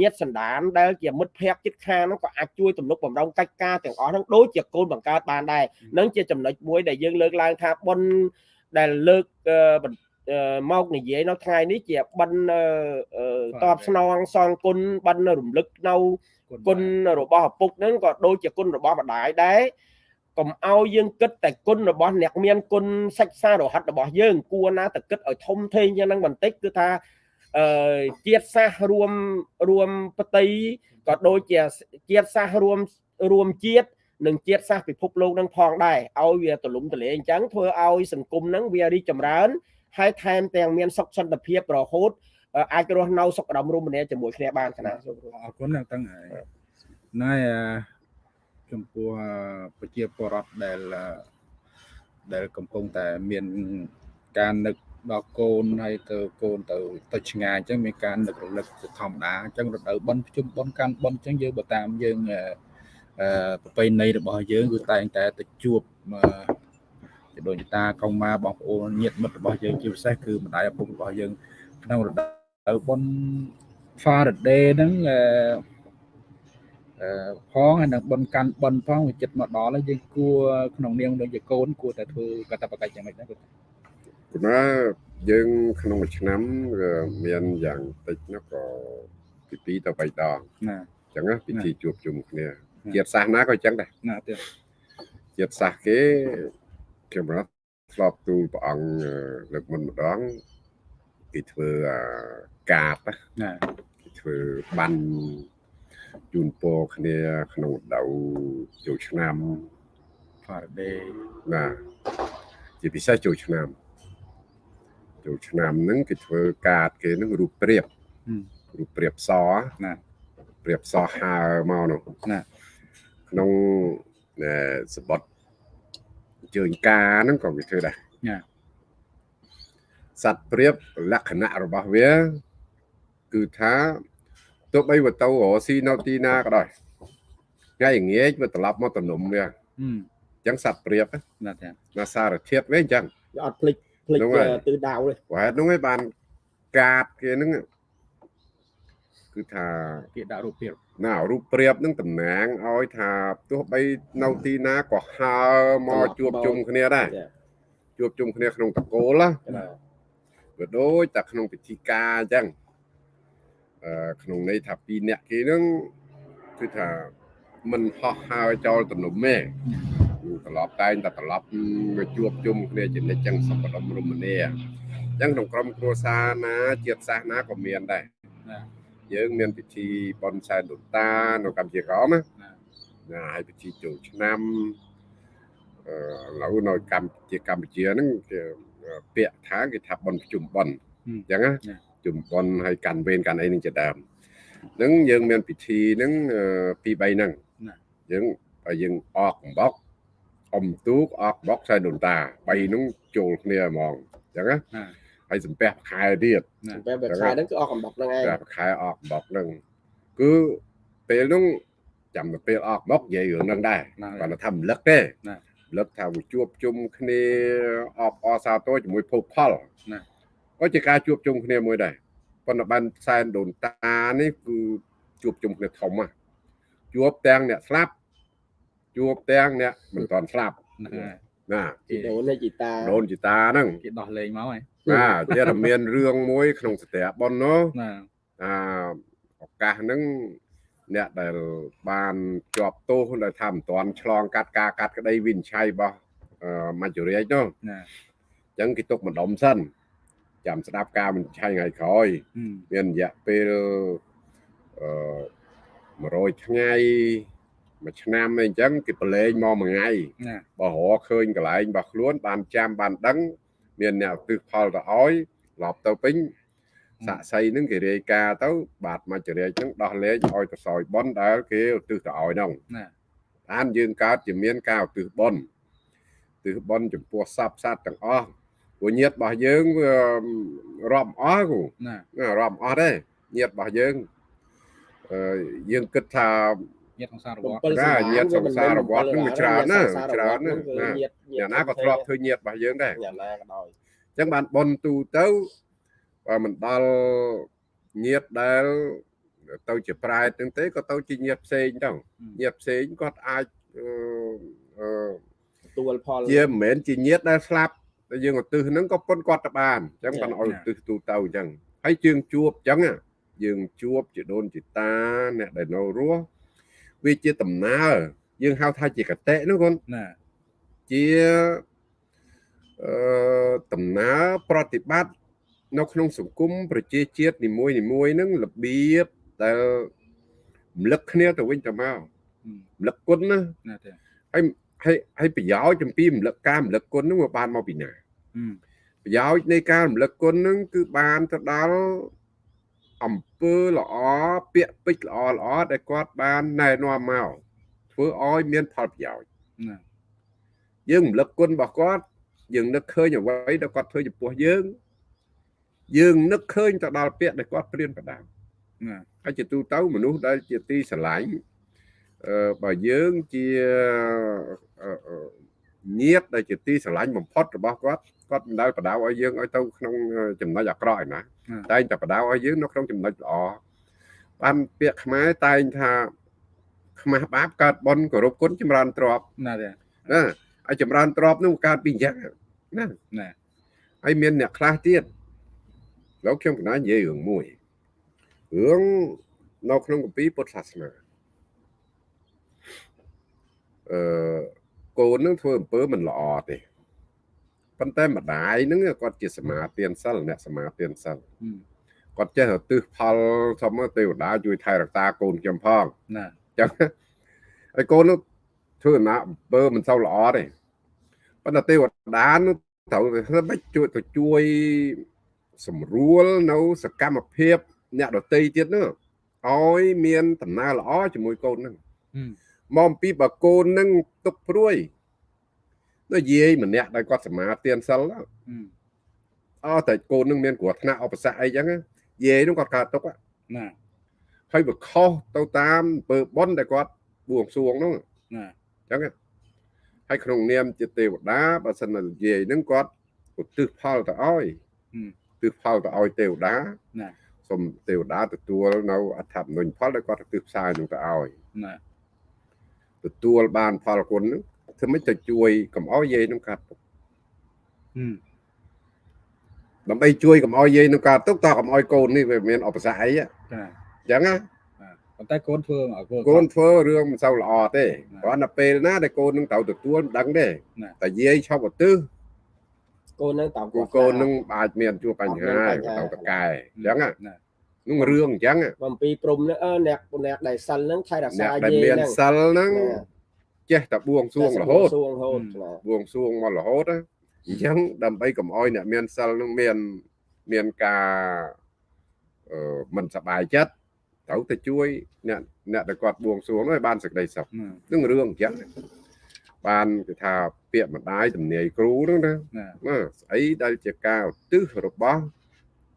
ញាតសន្តានដែលជាមិត្តភ័ក្តិជិតខាងហ្នឹងក៏អាចជួយទំនុកបំរុងកិច្ចការទាំងអស់ហ្នឹងដូចជាកូនបង្កើតបានដែរនឹងជាចំណុចមួយដែលយើងលើកឡើងថាបុណ្យដែលលើកមកនិយាយនៅថ្ងៃនេះជាបិណ្ឌតបស្នងសងគុណបិណ្ឌរំលឹកនៅគុណរបស់ឪពុកហ្នឹងក៏ដូចជាគុណរបស់ម្ដាយដែរ កុំឲ្យយើងគិតតែគុណរបស់អ្នកមានគុណសិក្សារហ័តរបស់យើង គួរណាតែគិតឲ្យធំធេងយ៉ាងហ្នឹងបន្តិចគឺថាអឺជាតិសាសរួមរួមបតីក៏ដូចជាជាតិសាសរួមរួមជាតិនិងជាតិសាសពិភពលោកនឹងផងដែរឲ្យវាទលំទលាអញ្ចឹងធ្វើឲ្យសង្គមហ្នឹងវារីកចម្រើនហើយថែមទាំងមានសុខសន្តិភាពរហូតអាចរស់នៅសុខដុមរមនាជាមួយគ្នាបានគណៈសូមអរគុណទាំងទាំងហើយណែ ចំពោះប្រជាពលរដ្ឋដែលដែលកំពុងតែមានការនឹកដល់កូនហើយទៅកូនទៅទៅឆ្ងាយអញ្ចឹងមានការនឹករលឹកជាធម្មតាអញ្ចឹងរដូវបន់ជុំបន់កាន់បន់អញ្ចឹងយើងបើតាមយើងអឺប្រពៃណីរបស់យើងគឺតែងតែទៅជួបជាដូនតាកុងម៉ាបងប្អូនញាតិមិត្តរបស់យើងជាពិសេសគឺម្ដាយឪពុករបស់យើងក្នុងរដូវបុណ្យ Faraday ហ្នឹងអឺអឺ ផងហើយនឹងបនកាន់បនផងវាចិត្តមកដល់ហើយយើងគួរក្នុងនាមដូចជាកូនគួរតែធ្វើកតបកិច្ចយ៉ាងម៉េចដែរគាត់គណាយើងក្នុងមួយឆ្នាំមានយ៉ាងតិចនោះក៏ពី2ទៅ3ដងណាអញ្ចឹងពិធីជួបជុំគ្នាជាតិសាសនាក៏អញ្ចឹងដែរណាទៀតជាតិសាសគេខ្ញុំរត់ធ្លាប់ទូលព្រះអង្គលើកមុនម្ដងគេធ្វើកាតណាគេធ្វើបាន ជូនពរគ្នាក្នុងដៅចូលឆ្នាំ Friday ណាជាពិសេសចូលឆ្នាំចូលឆ្នាំហ្នឹងគេធ្វើកាតគេហ្នឹងរូបព្រៀបរូបព្រៀបសណាព្រៀបសហើមកនោះណាក្នុងសបត់ជើញការហ្នឹងក៏វាធ្វើដែរណាសត្វព្រៀបលក្ខណៈរបស់វា គឺថា ទោះបីវាទៅរកស៊ីនៅទីណាក៏ដោយថ្ងៃងាយវាត្រឡប់មកតំណុំវាអញ្ចឹងសត្វព្រៀបណាចាណាសារធាតុវាអញ្ចឹងវាអត់ភ្លេចភ្លេចទិសដៅទេហេតុនោះឯងបានកាតគេហ្នឹងគឺថាគេដាក់រូបភាពណារូបព្រៀបនឹងតំណាងឲ្យថាទោះបីនៅទីណាក៏ហើមកជួបជុំគ្នាដែរជួបជុំគ្នាក្នុងតកូលណាក៏ដូចតែក្នុងពិធីការអញ្ចឹងអឺ ក្នុងន័យថាពីរអ្នកគេនឹងគឺថាមិនហោះហើរចោលទំនុំទេត្រឡប់តែងតែត្រឡប់មកជួបជុំគ្នាជានិច្ចចឹងសុខដុមរមនាអញ្ចឹងក្នុងក្រុមគ្រួសារណាជាតិសាសនាក៏មានដែរយើងមានពិធីបន់សែនដូនតានៅកម្ពុជាក្រមណាណាហើយពិធីចូលឆ្នាំអឺឥឡូវនៅកម្ពុជាកម្ពុជាហ្នឹងគេពាក្យថាគេថាបន់ប្រជុំបន់អញ្ចឹងណា ជុំបន់ហើយកាន់វេនកាន់អីនឹងជាដើមហ្នឹងយើងមានពិធីហ្នឹងពីរ3ហ្នឹងយើងយើងអកកំបោកអមទូកអកបោកខ្សែដូនតា3ហ្នឹងចូលគ្នាហ្មងអញ្ចឹងណាហើយសំពះខែទៀតសំពះខែហ្នឹងគឺអស់កំបុកហ្នឹងឯងខែអស់កំបុកហ្នឹងគឺពេលហ្នឹងចាំទៅពេលអស់កំបុកនិយាយរឿងហ្នឹងដែរគាត់ថារំលឹកទេរំលឹកថាជួបជុំគ្នាអបអសាទរជាមួយភោគផលណា ក៏ជាការជួបជុំគ្នាមួយដែរប៉ុន្តែបានសែនដូនតានេះគឺជួបជុំគ្នាធំណាជួបទាំងអ្នកស្លាប់ជួបទាំងអ្នកមិនទាន់ស្លាប់ណាជីដូនជីតាដូនជីតាហ្នឹងគេដោះលែងមកហើយបាទជាតែមានរឿងមួយក្នុងសត្វប៉ុននោះណាអាឱកាសហ្នឹងអ្នកដែលបានជាប់ទោសដែលថាមិនទាន់ឆ្លងកាត់ការកាត់ក្តីវិនិច្ឆ័យរបស់មច្ចុរាជនោះណាចឹងគេទុកម្ដុំសិន ចាំស្ដាប់ការបញ្ឆេញថ្ងៃក្រោយอืมមានរយៈពេលអឺ100ថ្ងៃមួយឆ្នាំអីអញ្ចឹងគេប្រឡែងមកមួយថ្ងៃណាបើរកឃើញកន្លែងរបស់ខ្លួន បានចាំបានដឹង មានអ្នកឧទ្ទិសផលទៅឲ្យឡប់ទៅពេញសាក់សីហ្នឹងគេរាយការណ៍ទៅ បាទមច្ចរាជហ្នឹងដោះលែងឲ្យទៅសោយបនដែលគេឧទ្ទិសទៅឲ្យហ្នឹងណាបានយើងកើតជាមានការឧទ្ទិសបនឧទ្ទិសបនចំពោះសពសត្វទាំងអស់ ព្រោះញាតិរបស់យើងវារាប់អស់គូណាណារាប់អស់ទេញាតិរបស់យើងអឺយើងគិតថាញាតិក្នុងសារវត្តណាញាតិសង្សារវត្តហ្នឹងវាច្រើនណាស់ច្រើនណាស់ណាញាតិអ្នកណាក៏ធ្លាប់ធ្វើញាតិរបស់យើងដែរអ្នកណាក៏ដោយអញ្ចឹងបានបនទូទៅបើមិនដល់ញាតិដែលទៅជាប្រែតហ្នឹងទេក៏ទៅជាញាតិផ្សេងទៅញាតិផ្សេងគាត់អាចអឺអឺទួលផលជាមិនមែនជាញាតិដែលស្លាប់ តែយើងឧទ្ទិសហ្នឹងក៏ប៉ុនគាត់ទៅបានអញ្ចឹងបានឲ្យឧទ្ទិសទូទៅអញ្ចឹងហើយជើងជួបអញ្ចឹងណាយើងជួបជាដូនជាតាអ្នកដែលនៅរស់វាជាដំណើរយើងហៅថាជាកតិហ្នឹងគាត់ណាជាអឺដំណើរប្រតិបត្តិនៅក្នុងសង្គមប្រជាជាតិនីមួយនីមួយហ្នឹងរបៀបដែលរំលឹកគ្នាទៅវិញទៅមកอืมរំលឹកគុណណាណាទេហើយ ហើយហើយប្រយោជន៍ចំពីរំលឹកការរំលឹកគុណហ្នឹងវាបានមកពីណាอืมប្រយោជន៍នៃការរំលឹកគុណហ្នឹងគឺបានទៅដល់អំពើល្អពាក្យពេចន៍ល្អល្អដែលគាត់បានណែនាំមកធ្វើឲ្យមានផលប្រយោជន៍ណាយើងរំលឹកគុណរបស់គាត់យើងនឹកឃើញអ្វីដែលគាត់ធ្វើចំពោះយើង យើងនឹកឃើញទៅដល់ពាក្យដែលគាត់ព្រៀនប្រដៅណាហើយជាទូទៅមនុស្សដែលជាទីស្រឡាញ់អឺ បើយើងជាអឺអឺញាតដែលជាទីស្រឡាញ់បំផុតរបស់គាត់គាត់មិនដែលបដៅឲ្យយើងឲ្យទៅក្នុងចំណុចអាក្រក់ឯណាតែងតែបដៅឲ្យយើងនៅក្នុងចំណុចល្អបានពាក្យខ្មែរតែងថាខ្មាស់បាបកើតបនគោរពគុណចម្រើនទ្រព្យណាទេណាហើយចម្រើនទ្រព្យនោះកើតពីអញ្ចឹងណាណាហើយមានអ្នកខ្លះទៀតលោកខ្ញុំកណ្ដាលនិយាយរឿងមួយរឿងនៅក្នុងគម្ពីរពុទ្ធសាសនា អឺកូននឹងធ្វើអំពើមិនល្អទេប៉ុន្តែម្ដាយនឹងគាត់ជាសមាទានសិលអ្នកសមាទានសិលគាត់ចេះទិសផលធម្មទេវតាជួយថែរក្សាកូនខ្ញុំផងណាអញ្ចឹងហើយកូននោះធ្វើណាអំពើមិនសូវល្អទេប៉ុន្តែទេវតានោះត្រូវមិនជួយទៅជួយសម្រួលនៅសកម្មភាព អ្នកដតីទៀតនោះឲ្យមានដំណើរល្អជាមួយកូននឹង មកអំពីបើកូនហ្នឹងទុកព្រួយនៅយាយម្នាក់ដែលគាត់សមាទានសិលហ្នឹងอืมអត់តែកូនហ្នឹងមានគ្រោះថ្នាក់ឧបសគ្គអីចឹងណាយាយហ្នឹងគាត់កើតទុកហ៎ណាហើយវាខុសទៅតាមអំពើបុណ្យដែលគាត់បួងសួងហ្នឹងណាអញ្ចឹងហើយក្នុងនាមជាទេវតាបើសិនណានិយាយហ្នឹងគាត់ឧទ្ទិសផលទៅឲ្យឧទ្ទិសផលទៅឲ្យទេវតាណាសូមទេវតាទទួលនៅអត្ថប្រយោជន៍ផលដែលគាត់ឧទ្ទិសផ្សាយនឹងទៅឲ្យណា ទទួលបានផលគុណហ្នឹងធ្វើម៉េចទៅជួយកុំឲ្យយាយនឹងកាត់ទុកอืมដើម្បីជួយកុំឲ្យយាយនឹងកាត់ទុកតើកុំឲ្យកូននេះវាមានឧបសគ្គអីហ៎ណាអញ្ចឹងណាប៉ុន្តែកូនធ្វើឲ្យកូនកូនធ្វើរឿងមិនសូវល្អទេណាគ្រាន់តែពេលណាដែលកូននឹងត្រូវទទួលមិនដឹងទេណាតែយាយឈប់ឧទ្ទិសកូននឹងតោគូកូននឹងអាចមានជួបបញ្ហាទៅតកែអញ្ចឹងណាណា នឹងរឿងអញ្ចឹងបំពីព្រំនឹងអឺអ្នកអ្នកដែលសិលនឹងថែរក្សាអ្នកដែលយាយមានហ្នឹងសិលហ្នឹងចេះតែបួងសួងរហូតសួងរហូតណាបួងសួងមករហូតណាអញ្ចឹងដើម្បីកុំឲ្យអ្នកមានសិលហ្នឹងមានមានការអឺមិនសប្បាយចិត្តត្រូវទៅជួយអ្នកអ្នកដែលគាត់បួងសួងនោះឲ្យបានសេចក្តីសុខណានឹងរឿងអញ្ចឹងបានគេថាពាក្យម្ដាយទំនាយគ្រូហ្នឹងណាណាណាស្អីដែលជាការឧទ្ទិសរបស់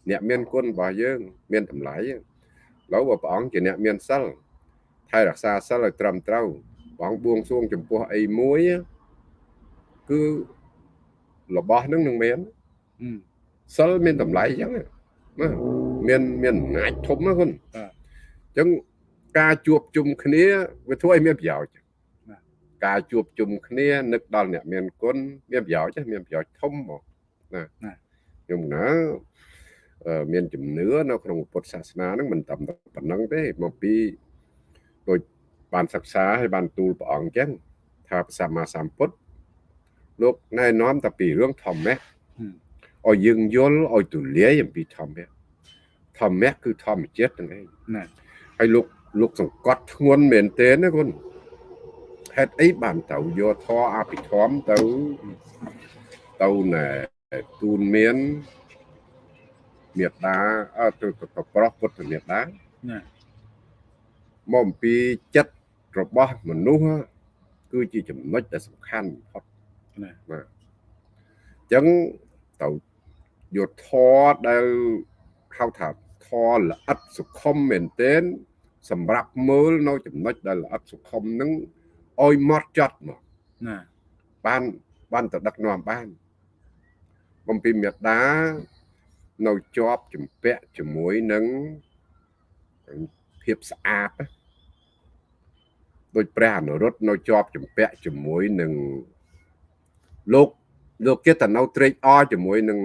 អ្នកមានគុណរបស់យើង មានតម្លៃឥឡូវបើព្រះអង្គជាអ្នកមានសិលថែរក្សាសិលឲ្យត្រឹមត្រូវព្រះអង្គបួងសួងចំពោះអីមួយគឺរបស់ហ្នឹងនឹងមានอืมសិលមានតម្លៃអញ្ចឹងណាមានមានអំណាចធំណាគុណបាទអញ្ចឹងការជួបជុំគ្នាវាធ្វើឲ្យមានប្រយោជន៍បាទការជួបជុំគ្នានឹកដល់អ្នកមានគុណមានប្រយោជន៍ទេមានប្រយោជន៍ធំមកណាណាខ្ញុំណាអឺ មានជំនឿនៅក្នុងពុទ្ធសាសនាហ្នឹងមិនត្រឹមតែប៉ុណ្្នឹងទេមកពីដូចបានសិក្សាហើយបានទូលព្រះអង្គអញ្ចឹងថាព្រះសម្មាសម្ពុទ្ធលោកណែនាំតែពីរឿងធម្មៈอืมឲ្យយើងយល់ឲ្យទូលាយអំពីធម្មៈធម្មៈគឺធម្មជាតិហ្នឹងឯងណាហើយលោកលោកសង្កត់ធ្ងន់មែនទែនណាគុណហេតុអីបានទៅយកធរអភិធម្មទៅទៅណែទូនមាន មេត្តាអត់ទៅទៅប្រោះពុទ្ធមេត្តាណាមកអំពីចិត្តរបស់មនុស្សគឺជាចំណុចដែលសំខាន់បំផុតណាអញ្ចឹងទៅយកធរដែលហៅថាធរល្អិតសុខុមមែនទែនសម្រាប់មើលនៅចំណុចដែលល្អិតសុខុមហ្នឹងឲ្យមកចត់មកណាបានបានទៅដឹកនាំបានបំពីមេត្តា នៅជាប់ជំពាក់ជាមួយនឹងភាពស្អាតណាដូចព្រះអនុរុទ្ធនៅជាប់ជំពាក់ជាមួយនឹងលោកលោកគេតនៅត្រេកអរជាមួយនឹង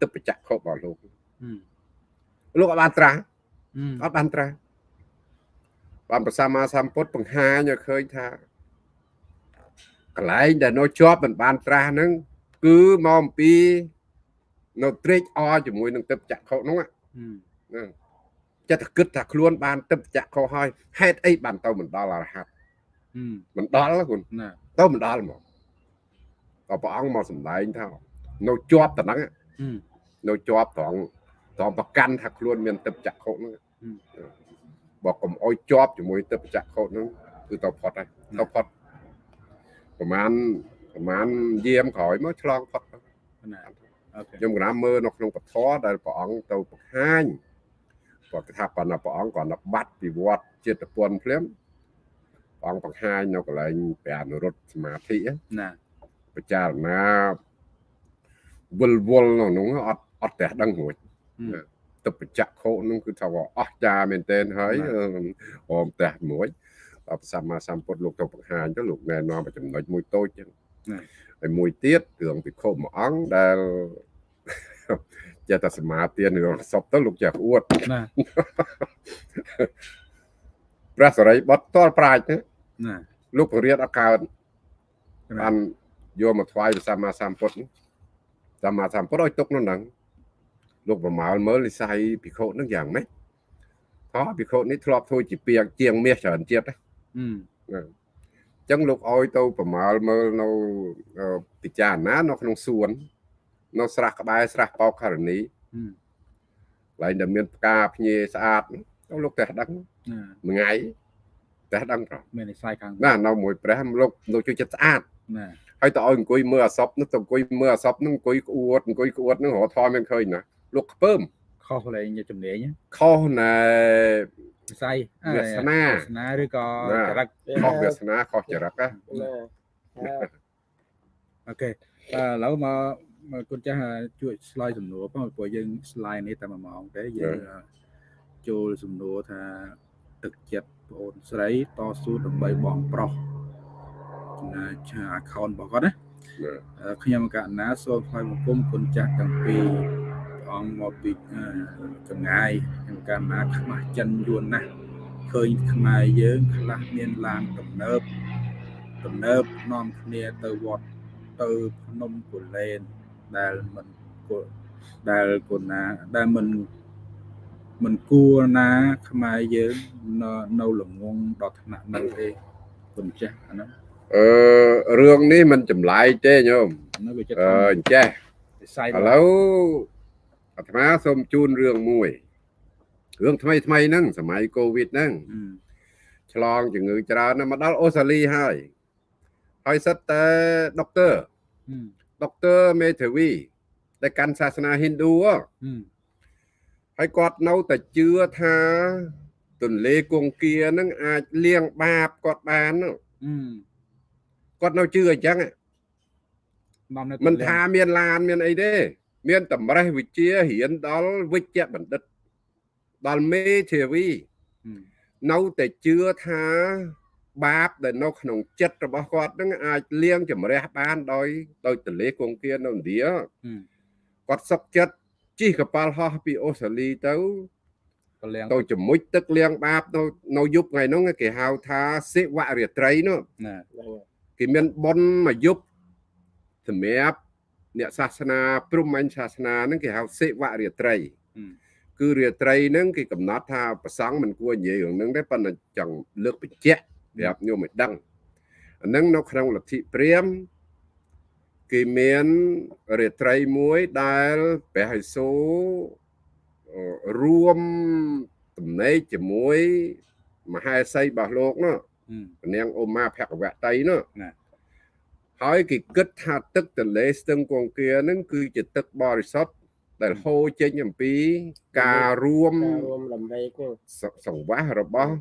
ទឹកបច្ចៈខុសរបស់លោកអឺលោកអត់បានត្រាស់អឺអត់បានត្រាស់បានប្រសាមាសម្ពុទ្ធបង្ហាញឲ្យឃើញថាកន្លែងដែលនៅជាប់មិនបានត្រាស់ហ្នឹងគឺមកអំពី នៅត្រេកអរជាមួយនឹងទឹកបច្ចៈខុសហ្នឹងអឺហ្នឹងចិត្តតែគិតថាខ្លួនបានទឹកបច្ចៈខុសហើយហេតុអីបានទៅមិនដល់អរហត្តអឺមិនដល់ទេគុណណាទៅមិនដល់មកក៏ព្រះអង្គមកសម្ដែងថានៅជាប់តំណឹងអឺនៅជាប់ត្រង់ត្រង់ប្រកាន់ថាខ្លួនមានទឹកចក្ខុហ្នឹងហឹមបើកុំអោយជាប់ជាមួយទឹកចក្ខុហ្នឹងគឺទៅផុតហើយទៅផុតប្រហែលប្រហែលយាមក្រោយមកឆ្លងផុតទៅណាអូ ខេខ្ញុំកណាមើលនៅក្នុងពធដែលព្រះអង្គទៅបង្ហាញគាត់ថាប៉ុណ្ណាព្រះអង្គគាត់នៅបាត់ពីវត្តចិត្តពន្ធភ្លាមព្រះអង្គបង្ហាញនៅកន្លែងព្រះអនុរុទ្ធសមាធិហ្នឹងណាពិចារណាវិលវល់នៅនោះអត់អត់តែដឹងរួចអឺទឹកបច្ចៈខោនោះគឺថាអស្ចារ្យមែនទែនហើយបាទអមតែមួយដល់ព្រះសម្មាសម្ពុទ្ធលោកទៅបង្ហាញទៅលោកណែនាំឲ្យចំណុចមួយតូចចឹងណា ហើយមួយទៀតរឿងពិខុមួយអង្គដែលចេះតែសមាធិនឹងសពទៅលោកចេះអួតណាព្រះសរិបុត្រតលប្រាជ្ញណាណាលោកពរិយអត់កើតណាបានយកមកថ្វាយព្រះសម្មាសម្ពុទ្ធសម្មាសម្ពុទ្ធឲ្យទុកនៅហ្នឹងលោកប្រមាលមើលនិស័យភិក្ខុហ្នឹងយ៉ាងម៉េចថោះភិក្ខុនេះធ្លាប់ធ្វើជាពីងជាងមាសច្រើនជាតិណាអឺអញ្ចឹងលោកឲ្យទៅប្រមាលមើលនៅអឺពិចារណានៅក្នុងសួននៅស្រះក្បែរស្រះបោកខរណីអឺកន្លែងដែលមានផ្កាភ្ញីស្អាតហ្នឹងទៅលោកតែដឹងណាមួយថ្ងៃតែដឹងប្រហែលមាននិស័យខាងណានៅមួយព្រះលោកលោកជួយចិត្តស្អាតណាហើយទៅឲ្យអង្គុយមើលអាសពនោះទៅអង្គុយមើលអាសពនោះអង្គុយក្អួតអង្គុយក្អួតនោះរហថយមិនឃើញណាលោកខ្ពើម ខុសលេងជំនាញខុសណែនិស័យវាសនាវាសនាឬក៏ណាចរិតខុសវាសនាខុសចរិតណាណាអូខេអឺឥឡូវមកមកគុណចាស់ជួយឆ្លើយសំណួរផងព្រោះយើង slide នេះតែមួយម៉ោងទេយើងចូលសំណួរថាទឹកចិត្តបងអូនស្រីតស៊ូដើម្បីបងប្រុសចំណាឆា account របស់គាត់ណាអឺខ្ញុំកណ្ណាសូមថ្លែងបង្គំគុណចាស់ទាំងពីរ ព្រះអង្គមកពីអឺចម្ងាយខ្ញុំកណ្ណាខ្មាស់ចិនយួនណាស់ឃើញខ្មែរយើងខ្លះមានឡានទំនើបទំនើបនាំគ្នាទៅវត្តទៅភ្នំគូលែនដែលមិនគួរដែលគុណណាដែលមិនមិនគួរណាខ្មែរយើងនៅនៅល្ងងដល់ថ្នាក់នោះទេគុណចាស់អាហ្នឹងអឺរឿងនេះមិនចម្លែកទេញោមនៅវាចិត្តអឺអញ្ចេះវិស័យឥឡូវ អាត្មាសូមជូនរឿងមួយរឿងថ្មីថ្មីហ្នឹងសម័យកូវីដហ្នឹងអឺឆ្លងជំងឺច្រើនណាស់មកដល់អូស្ត្រាលីហើយហើយសិតតែដុកទ័រអឺដុកទ័រមេធាវីដែលកាន់សាសនាហិណ្ឌូហ៎អឺហើយគាត់នៅតែជឿថាទន្លេគង្គានឹងអាចលៀងបាបគាត់បានហ្នឹងអឺគាត់នៅជឿអញ្ចឹងនាំនៅមិនថាមានឡានមានអីទេ មានតម្រេះវិជារៀនដល់វិជ្ជបណ្ឌិតដល់មេធាវីអឺនៅតែជឿថាបាបដែលនៅក្នុងចិត្តរបស់គាត់នឹងអាចលៀងជំរះបានដោយដោយទន្លេគង្គានៅឥណ្ឌាអឺគាត់សុកចិត្តជិះកប៉ាល់ហោះពីអូស្ត្រាលីទៅកលៀងទៅជាមួយទឹកលៀងបាបនៅនៅយប់ថ្ងៃហ្នឹងគេហៅថាសិវរាត្រីនោះណាគេមានប៉ុនមួយយប់សម្រាប់ អ្នកសាសនាព្រហ្មញ្ញសាសនាហ្នឹងគេហៅសេវរាត្រីអឺគឺរាត្រីហ្នឹងគេកំណត់ថាប្រសង់មិនគួរនិយាយរឿងហ្នឹងទេប៉ុន្តែចង់លើកបញ្ជាក់ប្រាប់ញោមឲ្យដឹងអាហ្នឹងនៅក្នុងលទ្ធិព្រាហ្មណ៍គេមានរាត្រីមួយដែលព្រះហិសូអឺរួមទំនេកជាមួយមហេសីរបស់លោកនោះអឺនាងអូម៉ាភគវតីនោះណា ហើយគេគិតថាទឹកទន្លេស្ទឹងគង្គៀហ្នឹងគឺជាទឹកបរិសុទ្ធដែលហូរចេញអំពី ការរួមការរួមលំវែកហ្នឹងសសង្វាសរបស់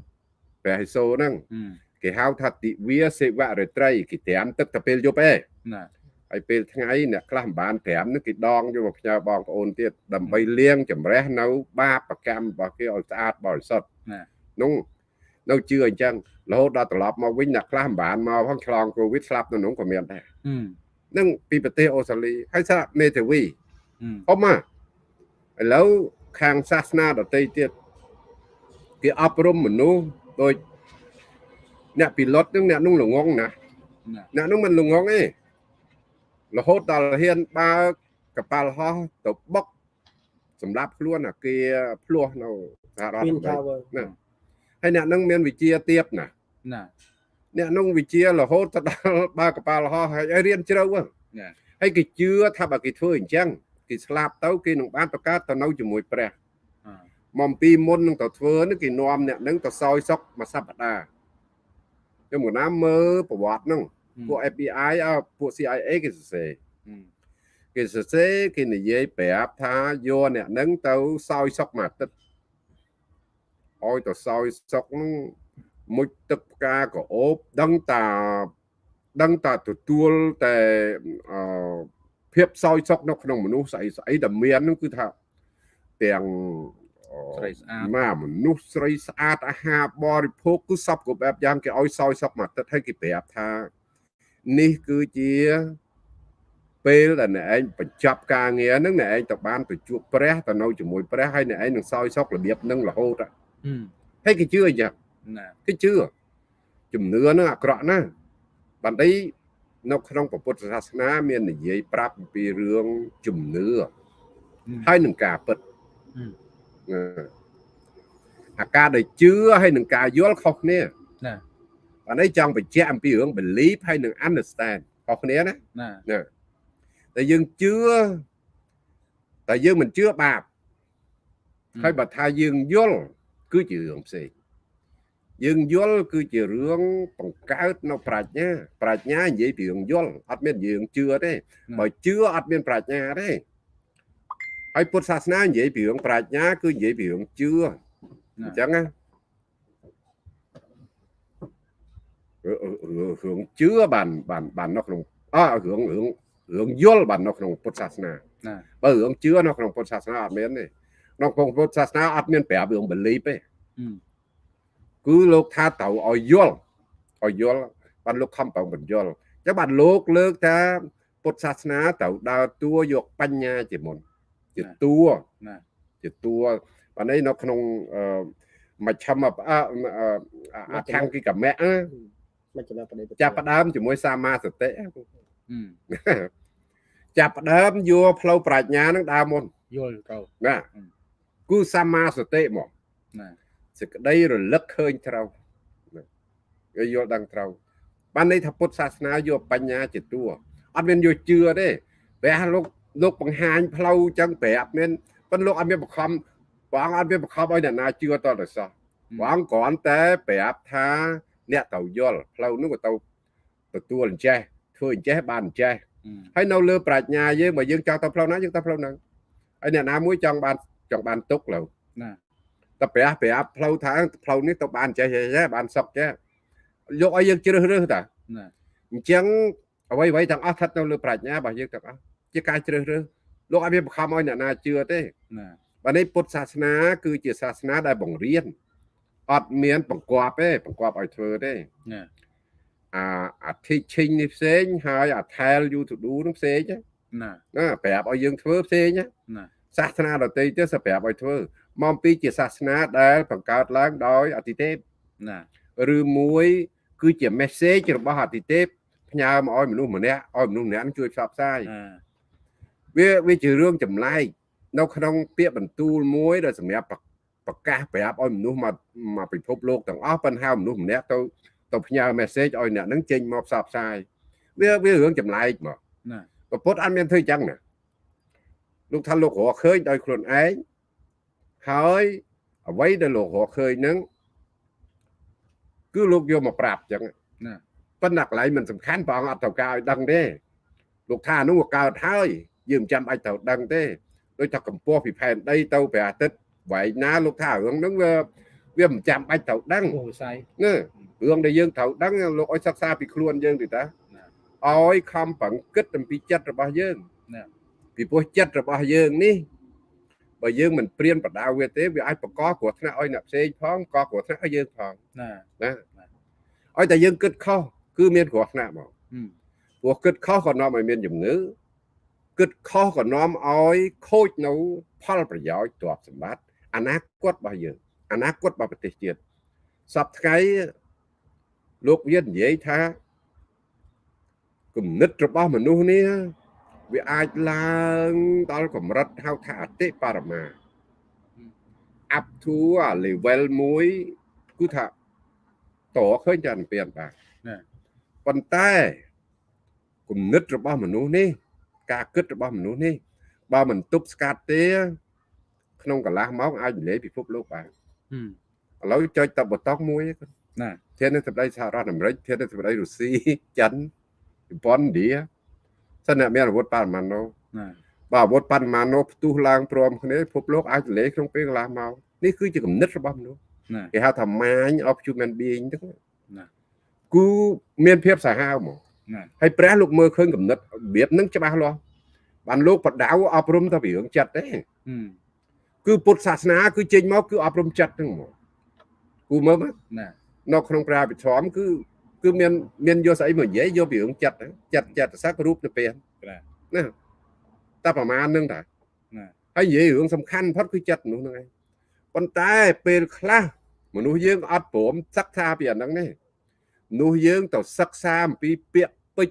ព្រះហិសូហ្នឹងអឺគេហៅថាទិវាសេវរាត្រីគេត្រាំទឹកតែពេលយប់ឯងណាហើយពេលថ្ងៃអ្នកខ្លះមិនបានត្រាំហ្នឹងគេដងយកមកផ្ញើបងប្អូនទៀតដើម្បីលាងចម្រះនៅ បាបកម្មរបស់គេឲ្យស្អាតបរិសុទ្ធណានោះ នៅជឿអញ្ចឹងរហូតដល់ត្រឡប់មកវិញអ្នកខ្លះមិនបានមកផងឆ្លងកូវីដស្លាប់នៅនោះក៏មានដែរអឺនឹងពីប្រទេសអូស្ត្រាលីហើយសារមេធាវីអឺអ៊ំមកឥឡូវខាងសាសនាដទៃទៀតគេអប់រំមនុស្សដូចអ្នកពីលុតនឹងអ្នកនោះល្ងងណាណាអ្នកនោះមិនល្ងងទេរហូតដល់ហ៊ានបើកប៉ាល់ហោះទៅបុកសម្រាប់ខ្លួនអាគារភ្លោះនៅសហរដ្ឋពីនអាមេរិថាកវើណា ហើយអ្នកនឹងមានវិជាទៀបណាណាអ្នកនោះវិជារហូតទៅដល់បើកប៉ាល់ហោះហើយឲ្យរៀនជ្រៅហ្នឹងណាហើយគេជឿថាបើគេធ្វើអញ្ចឹងគេស្លាប់ទៅគេនឹងបានប្រកាសទៅនៅជាមួយព្រះអឺមកពីមុននឹងទៅធ្វើនេះគេនាំអ្នកនឹងទៅសោយសុកមួយសប្តាហ៍ខ្ញុំកណាមើលប្រវត្តិហ្នឹងពួក FBI អើពួក CIA គេសរសេរអឺគេសរសេរគេនិយាយប្រាប់ថាយកអ្នកនឹងទៅសោយសុកមួយអាទិត្យ ឲ្យទៅសោយសុកហ្នឹងមុជទឹកផ្កាក៏អូបដឹងតាដឹងតាទទួលតែអឺភាពសោយសុកនៅក្នុងមនុស្សស្អីស្អីដែលមានហ្នឹងគឺថាទាំងអឺស្រីស្អាតណាមនុស្សស្រីស្អាតអាហារបរិភោគគឺសពគ្រប់បែបយ៉ាងគេឲ្យសោយសុកមួយអាទិត្យហើយគេប្រាប់ថានេះគឺជាពេលដែលអ្នកឯងបញ្ចប់ការងារហ្នឹងអ្នកឯងទៅបានទៅជួបព្រះទៅនៅជាមួយព្រះហើយអ្នកឯងនឹងសោយសុករបៀបហ្នឹងរហូតអឺ ហើយគេជឿអញ្ចឹងណាគេជឿជំនឿហ្នឹងអាក្រក់ណាស់បណ្ឌិនៅក្នុងពុទ្ធសាសនា មាននិយាយប្រាប់អំពីរឿងជំនឿហើយនឹងការពិតអឺអឺអាការដែលជឿហើយនឹងការយល់ខុសគ្នាណាបាទនេះចង់បញ្ជាក់អំពីរឿង belief ហើយនឹង understand ខុសគ្នាណាណាណាតែយើងជឿតែយើងមិនជឿបាបហើយបើថាយើងយល់ គឺជារឿងផ្សេងយើងយល់គឺជារឿងបង្កើតនៅប្រាជ្ញា ប្រាជ្ញានិយាយពីរឿងយល់អត់មានយើងជឿទេបើជឿអត់មានប្រាជ្ញាទេហើយពុទ្ធសាសនានិយាយពីរឿងប្រាជ្ញា គឺនិយាយពីរឿងជឿអញ្ចឹងណារឿងជឿបានបានបាននៅក្នុងអរឿងរឿងរឿងយល់បាននៅក្នុងពុទ្ធសាសនាណាបើរឿងជឿនៅក្នុងពុទ្ធសាសនាអត់មានទេ ក្នុងក្នុងពុទ្ធសាសនាអត់មានប្រាប់រឿង belief ទេអឺគឺលោកថាត្រូវឲ្យយល់ឲ្យយល់បានលោកខំប្រឹងបញ្យល់អញ្ចឹងបានលោកលើកថាពុទ្ធសាសនាត្រូវដើរតួយកបញ្ញាជាមុនជាតួណាជាតួបាទនេះនៅក្នុងអឺមជ្ឈមបអអអថង្គិកមៈណាមិនចំណេះបដិបត្តិចាប់ផ្ដើមជាមួយសមាសតិអឺចាប់ផ្ដើមយកផ្លូវប្រាជ្ញានឹងដើរមុនយល់ទៅណា គឺសមាសតិមកណាសេចក្តីរលឹកឃើញត្រូវណាគេយល់ដឹងត្រូវបានន័យថាពុទ្ធសាសនាយកបញ្ញាជាតួអត់មានយកជឿទេព្រះលោកលោកបង្ហាញផ្លូវចឹងប្រាប់មានប៉ុន្តែលោកអត់មានបង្ខំព្រះអង្គអត់មានបង្ខំឲ្យអ្នកណាជឿតទៅសោះព្រះអង្គគ្រាន់តែប្រាប់ថាអ្នកទៅយល់ផ្លូវនោះក៏ទៅទទួលអញ្ចេះធ្វើអញ្ចេះបានអញ្ចេះអឺហើយនៅលើប្រាជ្ញាយើងបើយើងចង់ទៅផ្លូវណាយើងទៅផ្លូវហ្នឹងហើយអ្នកណាមួយចង់បាន ចង់បានទុកលើណាតែព្រះប្រាប់ផ្លូវថាផ្លូវនេះទៅបានអញ្ចេះចេះបានសុខចេះយកឲ្យយើងជ្រើសរើសតាណាអញ្ចឹងអ្វីអ្វីទាំងអស់ស្ថិតនៅលើប្រាជ្ញារបស់យើងទាំងអស់ជាការជ្រើសរើសលោកអត់មានបង្ខំឲ្យអ្នកណាជឿទេណាបាទនេះពុទ្ធសាសនា គឺជាសាសនាដែលបង្រៀនអត់មានបង្គាប់ទេបង្គាប់ឲ្យធ្វើទេណាអាអា teaching នេះផ្សេងហើយអា tell you to do នោះផ្សេងណាណាណាប្រាប់ឲ្យយើងធ្វើផ្សេងណាណា សាសនាដទៃទៀតសប្រាប់ឲ្យធ្វើមកពីជាសាសនាដែលបង្កើតឡើងដោយអតិទេពណាឬមួយគឺជា message របស់អតិទេពផ្ញើមកឲ្យមនុស្សម្នាក់ឲ្យមនុស្សម្នាក់នឹងជួយផ្សព្វផ្សាយអាវាវាជារឿងចម្លែកនៅក្នុងពាក្យបន្ទូលមួយដែលសម្រាប់ប្រកាសប្រាប់ឲ្យមនុស្សមកមកពិភពលោកទាំងអស់ប៉ុន្តែមនុស្សម្នាក់ទៅទៅផ្ញើ message ឲ្យអ្នកហ្នឹងចេញមកផ្សព្វផ្សាយវាវារឿងចម្លែកមកណាប្រពុតអត់មានធ្វើអញ្ចឹងណា លោកថាលោករកឃើញដោយខ្លួនឯងហើយអ្វីដែលលោករកឃើញហ្នឹងគឺលោកយកមកប្រាប់អញ្ចឹងណាប៉ុន្តែកន្លែងមិនសំខាន់ព្រះអង្គអត់ត្រូវការឲ្យដឹងទេលោកថានោះវាកើតហើយយើងមិនចាំបាច់ត្រូវដឹងទេដូចថាកម្ពស់ពីផែនដីទៅព្រះអាទិត្យវែងណាលោកថារឿងហ្នឹងវាវាមិនចាំបាច់ត្រូវដឹងវិស័យណារឿងដែលយើងត្រូវដឹងលោកឲ្យសិក្សាពីខ្លួនយើងទៅតាឲ្យខំប្រឹងគិតអំពីចិត្តរបស់យើងណា ពីព្រោះចិត្តរបស់យើងនេះបើយើងមិនព្រៀនបដៅវាទេវាអាចបកកគ្រោះថ្នាក់ឲ្យអ្នកផ្សេងផងកគ្រោះថ្នាក់ឲ្យយើងផងណាណាឲ្យតែយើងគិតខុសគឺមានគ្រោះថ្នាក់មកព្រោះគិតខុសក៏នាំឲ្យមានជំងឺគិតខុសក៏នាំឲ្យខូចនៅផលប្រយោជន៍ទ្រព្យសម្បត្តិអនាគតរបស់យើងអនាគតរបស់ប្រទេសជាតិសពថ្ងៃលោកវានិយាយថាគំនិតរបស់មនុស្សនេះ វាអាចឡើងដល់កម្រិតហៅថាអតិបរមា up to level មួយគឺថាតឃើញចានពៀនបាទប៉ុន្តែគំនិតរបស់មនុស្សនេះ ការគិតរបស់មនុស្សនេះ បើមិនទប់ស្កាត់ទេ ក្នុងកន្លះម៉ោងអាចនិយាយពិភពលោកបានឥឡូវចុចតបតកមួយណាធានាសម្ដីសហរដ្ឋអាមេរិកធានាសម្ដីរុស្ស៊ីចិនជប៉ុនឥណ្ឌា សិនអ្នកមានអាវុធបរមាណូណាបើអាវុធបរមាណូផ្ទុះឡើងព្រមគ្នាពិភពលោកអាចទលេក្នុងពេលកន្លះម៉ោងនេះគឺជាគំនិតរបស់មនុស្សគេហៅថា mind of human being ហ្នឹងណាគូមានភាពសាហាវមកហើយព្រះលោកមើលឃើញគំនិតរបៀបហ្នឹងច្បាស់លាស់បានលោកបដៅអប់រំតែពីរឿងចិត្តទេគឺពុទ្ធសាសនាគឺចេញមកគឺអប់រំចិត្តហ្នឹងមកគូមើលណានៅក្នុងប្រាវិធមគឺ គឺមានមានយកស្អីមកនិយាយយកពីរឿងចិត្តចិត្តចិត្តសារូបទៅពេលណាតែប្រមាណនឹងតាណាហើយនិយាយរឿងសំខាន់ផុតគឺចិត្តមនុស្សហ្នឹងឯងប៉ុន្តែពេលខ្លះមនុស្សយើងអត់ព្រមសិក្សាពីអាហ្នឹងទេមនុស្សយើងទៅសិក្សាអំពីពាក្យពេច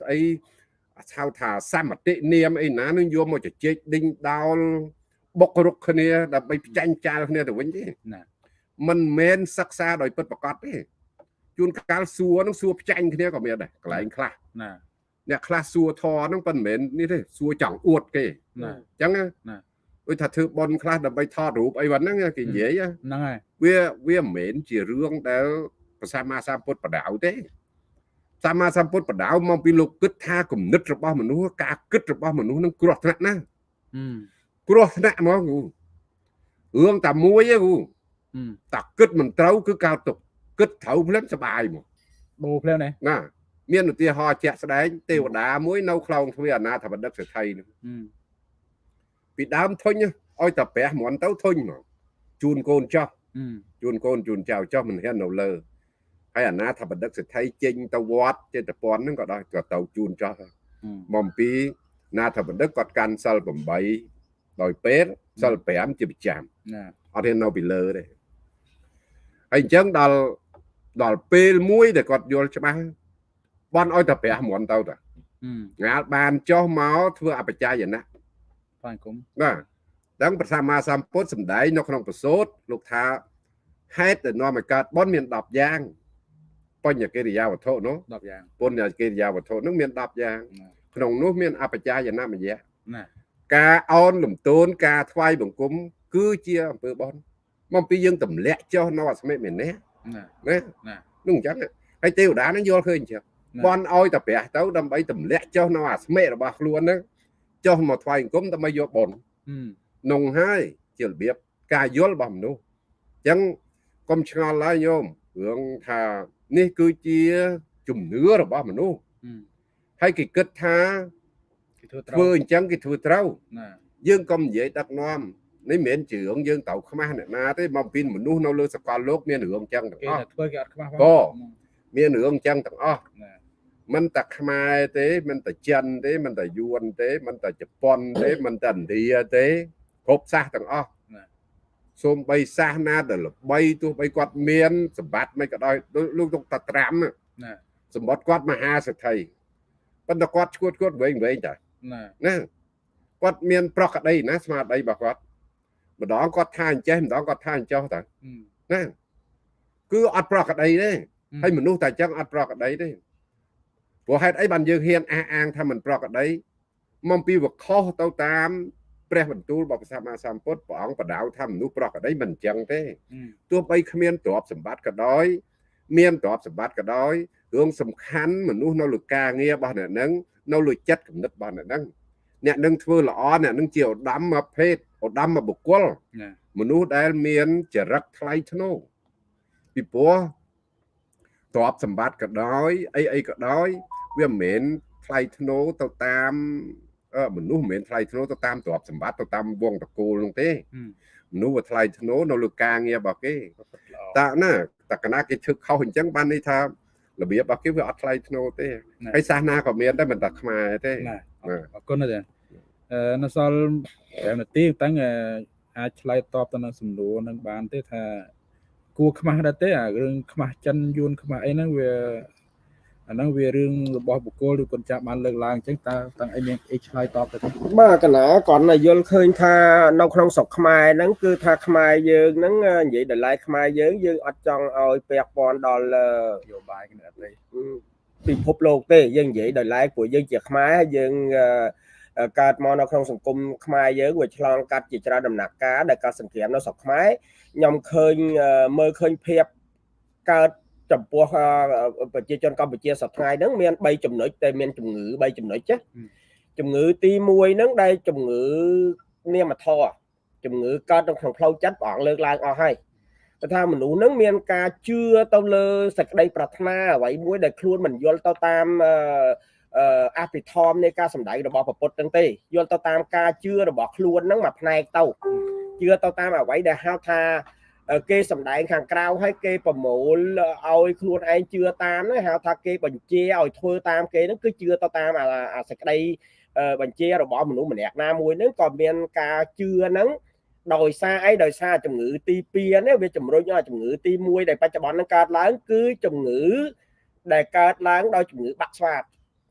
ស្អីហៅថាសមតិនាមអីណានឹងយកមកជជែកដេញដោលបុករុកគ្នាដើម្បីផ្ចាញ់ចាលគ្នាទៅវិញទេណាមិនមែនសិក្សាដោយពិតប្រកបទេ ជួនកាលសួរនឹងសួរផ្ចាញ់គ្នាក៏មានដែរកន្លែងខ្លះណាអ្នកខ្លះសួរធរហ្នឹងប៉ុន្តែមិនមែននេះទេសួរចង់អួតគេណាអញ្ចឹងណាដូចថាធ្វើបនខ្លះដើម្បីថតរូបអីវ៉ាហ្នឹងគេនិយាយហ្នឹងហើយវាវាមិនមែនជារឿងដែលព្រះសម្មាសម្ពុទ្ធបដៅទេសម្មាសម្ពុទ្ធបដៅមកពីលោកគិតថាគំនិតរបស់មនុស្សការគិតរបស់មនុស្សនឹងគ្រោះថ្នាក់ណាស់គ្រោះថ្នាក់ហ្មងគ្រូរឿងតែមួយទេគ្រូតែគិតមិនត្រូវគឺកើតទុក គិតត្រូវភ្លាមសុបាយមកបូភ្លាមណាណាមានឧទាហរណ៍ជាក់ស្ដែងទេវតាមួយនៅខ្លោងទ្វារអនាថបដិកសេដ្ឋីនឹងពីដើមធុញឲ្យតែប្រះមន់ទៅធុញមកជូនកូនចោះជូនកូនជូនចៅចោះមិនហ៊ាននៅលើហើយអាណាថបដិកសេដ្ឋីចេញទៅវត្តចេតពន់ហ្នឹងក៏ដល់ក៏ទៅជូនចោះមកពីណាថបដិកគាត់កាន់សិល8ដោយពេលសិល5ជាប្រចាំអត់ហ៊ាននៅពីលើទេហើយអញ្ចឹងដល់ ដល់ពេលមួយដែលគាត់យល់ច្បាស់បន់ឲ្យតែប្រះមន់ទៅតាងាលបានចុះមកធ្វើអបច្ច័យណៈបានគុំបាទដឹងព្រះសម្មាសម្ពុទ្ធសម្ដែងនៅក្នុងប្រសូតលោកថាហេតុដែលនាំឲ្យកើតបន់មាន10យ៉ាងបញ្ញកិរិយាវត្ថុនោះ10យ៉ាងពុញ្ញកិរិយាវត្ថុនោះមាន10យ៉ាងក្នុងនោះមានអបច្ច័យណៈមយៈណាការអោនលំទោនការថ្វាយបង្គំគឺជាអំពើបន់មកពីយើងទម្លាក់ចុះនៅអស្មិមេនៈ ណាណានោះអញ្ចឹងហើយទេវតានឹងយល់ឃើញអញ្ចឹងបន់ឲ្យតែព្រះទៅដើម្បីទម្លាក់ចុះនៅអាស្មិរបស់ខ្លួនហ្នឹងចុះមកថ្វាយអង្គមដើម្បីយកបុណ្យនងហើយជារបៀបការយល់របស់មនុស្សអញ្ចឹងកុំឆ្ងល់ឡើយញោមរឿងថានេះគឺជាជំនឿរបស់មនុស្សហើយគេគិតថាធ្វើអញ្ចឹងគេធ្វើត្រូវយើងកុំនិយាយដឹកនាំ នេះមិនមែនជារឿងយើងត្រូវខ្មាស់អ្នកណាទេមកពីមនុស្សនៅលើសកលលោកមានរឿងចឹងទាំងអស់គេធ្វើគេអត់ខ្មាស់ក៏មានរឿងចឹងទាំងអស់មិនតែខ្មែរទេមិនតែចិនទេមិនតែយួនទេមិនតែជប៉ុនទេមិនតែឥណ្ឌាទេគ្រប់សាសទាំងអស់សូមបីសាសនាដែលល្បីទោះបីគាត់មានសម្បត្តិមិនក៏ដោយលោកទុកតាត្រាំណាសម្បត្តិគាត់មហាសេដ្ឋីប៉ុន្តែគាត់ឈួតគាត់វែងវែងតាណាណាគាត់មានប្រកដីណាស្មារតីរបស់គាត់ ម្ដងគាត់ថាអញ្ចេះម្ដងគាត់ថាអញ្ចោះតើណាគឺអត់ប្រកដីទេហើយមនុស្សតែអញ្ចឹងអត់ប្រកដីទេព្រោះហេតុអីបានយើងហ៊ានអះអាងថាមិនប្រកដីមកពីវខុសទៅតាមព្រះបន្ទូលរបស់ព្រះសម្មាសម្ពុទ្ធព្រះអង្គបដៅថាមនុស្សប្រកដីមិនអញ្ចឹងទេទោះបីគ្មានទ្រព្យសម្បត្តិក៏ដោយមានទ្រព្យសម្បត្តិក៏ដោយរឿងសំខាន់មនុស្សនៅលើការងាររបស់អ្នកនឹងនៅលើចិត្តគំនិតរបស់អ្នកនឹង អ្នកនឹងធ្វើល្អអ្នកនឹងជាឧត្តមមកភេទឧត្តមមកបុគ្គលមនុស្សដែលមានចរិតថ្លៃថ្នូរពីព្រោះទ្រព្យសម្បត្តិក៏ដោយអីអីក៏ដោយវាមិនមែនថ្លៃថ្នូរទៅតាមមនុស្សមិនមែនថ្លៃថ្នូរទៅតាមទ្រព្យសម្បត្តិទៅតាមវងតកូលនោះទេមនុស្សវាថ្លៃថ្នូរនៅលើការងាររបស់គេតាណាតកណាគេឈឹកខុសអញ្ចឹងបានន័យថារបៀបរបស់គេវាអត់ថ្លៃថ្នូរទេហើយសាសនាក៏មានដែរមិនតែខ្មែរទេអរគុណទេអឺ នៅសល់5នាទីតាំងអាចឆ្លើយតបទៅនឹងសំណួរនឹងបានទេថាគួរខ្មាស់ដែរទេអារឿងខ្មាស់ចិនយួនខ្មាស់អីហ្នឹងវាអាហ្នឹងវារឿងរបស់បុគ្គលឬកូនចាស់បានលើកឡើងអញ្ចឹងតើតាំងអីមានអីឆ្លើយតបទៅបាទកណាគាត់យល់ឃើញថានៅក្នុងស្រុកខ្មែរហ្នឹងគឺថាខ្មែរយើងហ្នឹងនិយាយតម្លៃខ្មែរយើងយើងអត់ចង់ឲ្យពាក់ព័ន្ធដល់នយោបាយគ្នាអត់ទេពិភពលោកទេយើងនិយាយតម្លៃព្រោះយើងជាខ្មែរហើយយើង កើតមកនៅក្នុងសង្គមខ្មែរយើងវាឆ្លងកាត់ជាច្រើនដំណាក់កាលដែលកើតសង្គ្រាមនៅស្រុកខ្មែរខ្ញុំឃើញមើលឃើញភាពកើតចំពោះប្រជាជនកម្ពុជាសប្តាហ៍ហ្នឹងមាន3ចំណុចតែមានជំងឺ3ចំណុចចាជំងឺទី1ហ្នឹងដែលជំងឺនាមធរជំងឺកើតនៅក្នុងផ្លូវចិត្តព្រះអង្គលើកឡើងអស់ហើយគេថាមនុស្សហ្នឹងមានការជឿទៅលើសេចក្តីប្រាថ្នាអ្វីមួយដែលខ្លួនមិនយល់ទៅតាមអ ភិធម្មនៃការសម្ដែងរបស់ពុទ្ធហ្នឹងទេយល់ទៅតាមការជឿរបស់ខ្លួនហ្នឹងមួយផ្នែកទៅជឿទៅតាមអ្វីដែលហៅថាគេសំដែងខាងក្រៅហើយគេប្រមូលឲ្យខ្លួនឯងជឿតាមហ្នឹងហៅថាគេបញ្ជាឲ្យធ្វើតាមគេហ្នឹងគឺជឿទៅតាមអាសេចក្តីបញ្ជារបស់មនុស្សម្នាក់ណាមួយហ្នឹងក៏មានការជឿហ្នឹងដោយសារអីដោយសារជំងឺទី2នេះវាជំរុញឲ្យជំងឺទី1ដែលបច្ចុប្បន្នហ្នឹងកើតឡើងគឺជំងឺដែលកើតឡើងដោយជំងឺបាក់ស្វាត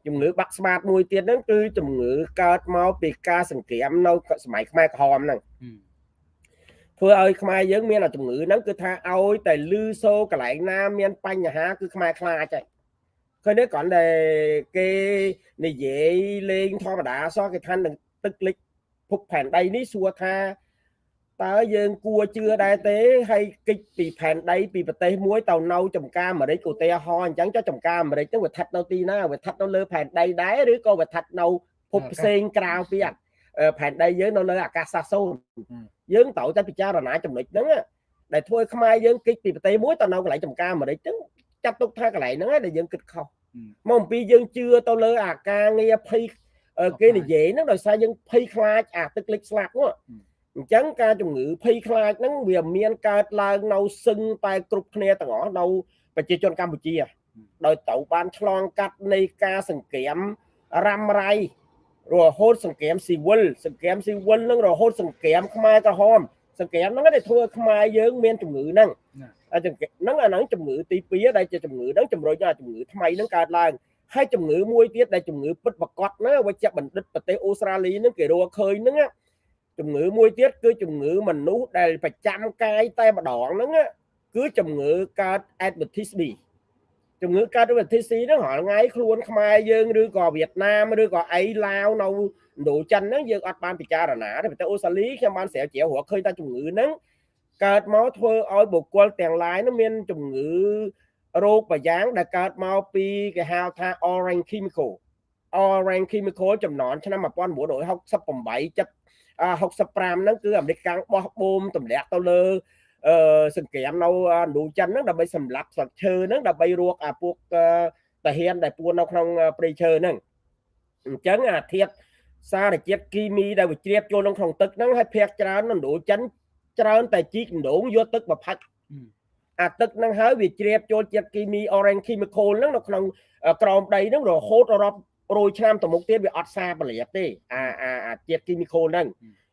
ជំងឺបាក់ស្វាតមួយទៀតហ្នឹងគឺជំងឺកើតមកពីការសង្គ្រាមនៅសម័យខ្មែរក្រហមហ្នឹងធ្វើឲ្យខ្មែរយើងមានជំងឺហ្នឹងគឺថាឲ្យតែលឺសូកន្លែងណាមានបញ្ហាគឺខ្មែរខ្លាចហើយឃើញទេគ្រាន់តែគេនិយាយលេងធម្មតាសោះគេថានឹងទឹកលិចភពផែនដីនេះសួរថា តើយើងគួរជឿដែរទេហើយគិតពីផែនដីពីប្រទេសមួយទៅនៅចំការអាមេរិកឧទាហរណ៍អញ្ចឹងចុះចំការអាមេរិកហ្នឹងវាស្ថិតនៅទីណាវាស្ថិតនៅលើផែនដីដែរឬក៏វាស្ថិតនៅភពផ្សេងក្រៅពីផែនដីយើងនៅលើអាកាសសាស្ត្រសូន្យយើងត្រូវតែពិចារណាចំណុចហ្នឹងដែលធ្វើខ្មែរយើងគិតពីប្រទេសមួយទៅនៅកន្លែងចំការអាមេរិកហ្នឹងចាត់ទុកថាកន្លែងហ្នឹងដែលយើងគិតខុសមកអំពីយើងជឿទៅលើអាការងារភ័យគេនិយាយហ្នឹងដោយសារយើងភ័យខ្លាចអាទឹកលិចស្លាប់ហ្នឹង អញ្ចឹងការជំងឺភ័យខ្លាចហ្នឹងវាមានកើតឡើងនៅសឹងតែគ្រប់គ្នាទាំងអស់នៅប្រជាជនកម្ពុជា ដោយត្រូវបានឆ្លងកាត់នៃការសង្គ្រាមរ៉ាំរ៉ៃរហូតសង្គ្រាមស៊ីវិលសង្គ្រាមស៊ីវិលនឹងរហូតសង្គ្រាមខ្មែរក្រហមសង្គ្រាមហ្នឹងដែលធ្វើខ្មែរយើងមានជំងឺហ្នឹងហ្នឹងអាហ្នឹងជំងឺទី2ដែលជាជំងឺហ្នឹងជំរុញឲ្យជំងឺថ្មីហ្នឹងកើតឡើងហើយជំងឺមួយទៀតដែលជំងឺពិតប្រកបណាវិជ្ជបណ្ឌិតប្រទេសអូស្ត្រាលីហ្នឹងគេរកឃើញហ្នឹង ជំងឺមួយទៀតគឺជំងឺមនុស្សដែលប្រចាំកាយតែម្ដងហ្នឹងគឺជំងឺកើត adventist B ជំងឺកើតវិធីស៊ីហ្នឹងរាល់ថ្ងៃខ្លួនខ្មែរយើងឬក៏វៀតណាមឬក៏អីឡាវនៅឥណ្ឌូចិនហ្នឹងយើងអត់បានពិចារណាទេប្រទេសអូស្ត្រាលីខ្ញុំបានស្រាវជ្រាវរកឃើញថាជំងឺហ្នឹងកើតមកធ្វើឲ្យបុគ្គលទាំងឡាយហ្នឹងមានជំងឺរោគប្រយ៉ាងដែលកើតមកពីគេហៅថា orange chemical orange chemical ចំនួនឆ្នាំ1968ចិត្ត 65ហ្នឹងគឺអាមេរិកកាំងបោះបូមទម្លាក់ទៅលើអឺសង្គ្រាមនៅឥណ្ឌូចិនហ្នឹងដើម្បីសម្លាប់ស្លឹកឈើហ្នឹងដើម្បីរកអាពួកតាហ៊ានដែលពួននៅក្នុងព្រៃឈើហ្នឹងអញ្ចឹងអាធាតសារជាតិគីមីដែលវាជ្រាបចូលក្នុងទឹកហ្នឹងហើយភាគច្រើនឥណ្ឌូចិនច្រើនតែជីកដងយកទឹកមកផាច់អាទឹកហ្នឹងហើយវាជ្រាបចូលជាតិគីមី orange chemical ហ្នឹងនៅក្នុងក្រោមដីហ្នឹងរហូតរាប់ រយឆ្នាំទៅមុខទៀតវាអត់សាបលាបទេអាអាជាតិ chemical ហ្នឹង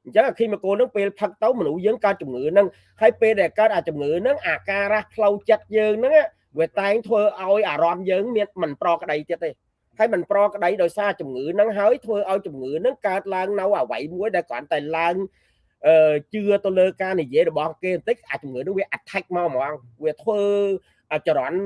អញ្ចឹងអា chemical ហ្នឹងពេលផឹកទៅមនុស្សយើងកើតជំងឺហ្នឹងហើយពេលដែលកើតអាជំងឺហ្នឹងអាការៈផ្លូវចិត្តយើងហ្នឹងវាតែងធ្វើឲ្យអារម្មណ៍យើងមានមិនប្រក្តីទៀតទេហើយมันប្រក្តីដោយសារជំងឺហ្នឹងហើយធ្វើឲ្យជំងឺហ្នឹងកើតឡើងនៅអ្វីមួយដែលគ្រាន់តែឡើងអឺជឿទៅលើការនិយាយរបស់គេបន្តិចអាជំងឺនោះវា attack មកហ្មងវាធ្វើចរន្ត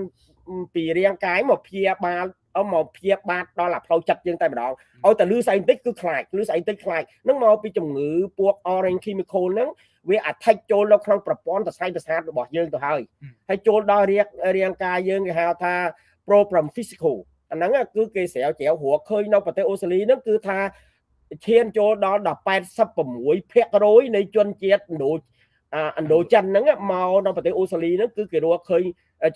ពីរាងកាយមកព្យាបាល អមកព្យាបាទដល់អាផ្លូវចិត្តយើងតែម្ដងឲ្យតែលឺស្អីបន្តិចគឺខ្លាចលឺស្អីបន្តិចខ្លាចនឹងមកពីជំងឺពួក orange chemical ហ្នឹងវា attack ចូលនៅក្នុងប្រព័ន្ធសរសៃប្រសាទរបស់យើងទៅហើយហើយចូលដល់រាងរាងកាយយើងគេហៅថា problem physical អាហ្នឹងគឺគេស្រាវជ្រាវរកឃើញនៅប្រទេសអូស្ត្រាលីហ្នឹងគឺថាឈានចូលដល់86%នៃជនជាតិឥណ្ឌូឥណ្ឌូចិនហ្នឹងមកនៅប្រទេសអូស្ត្រាលីហ្នឹងគឺគេរកឃើញ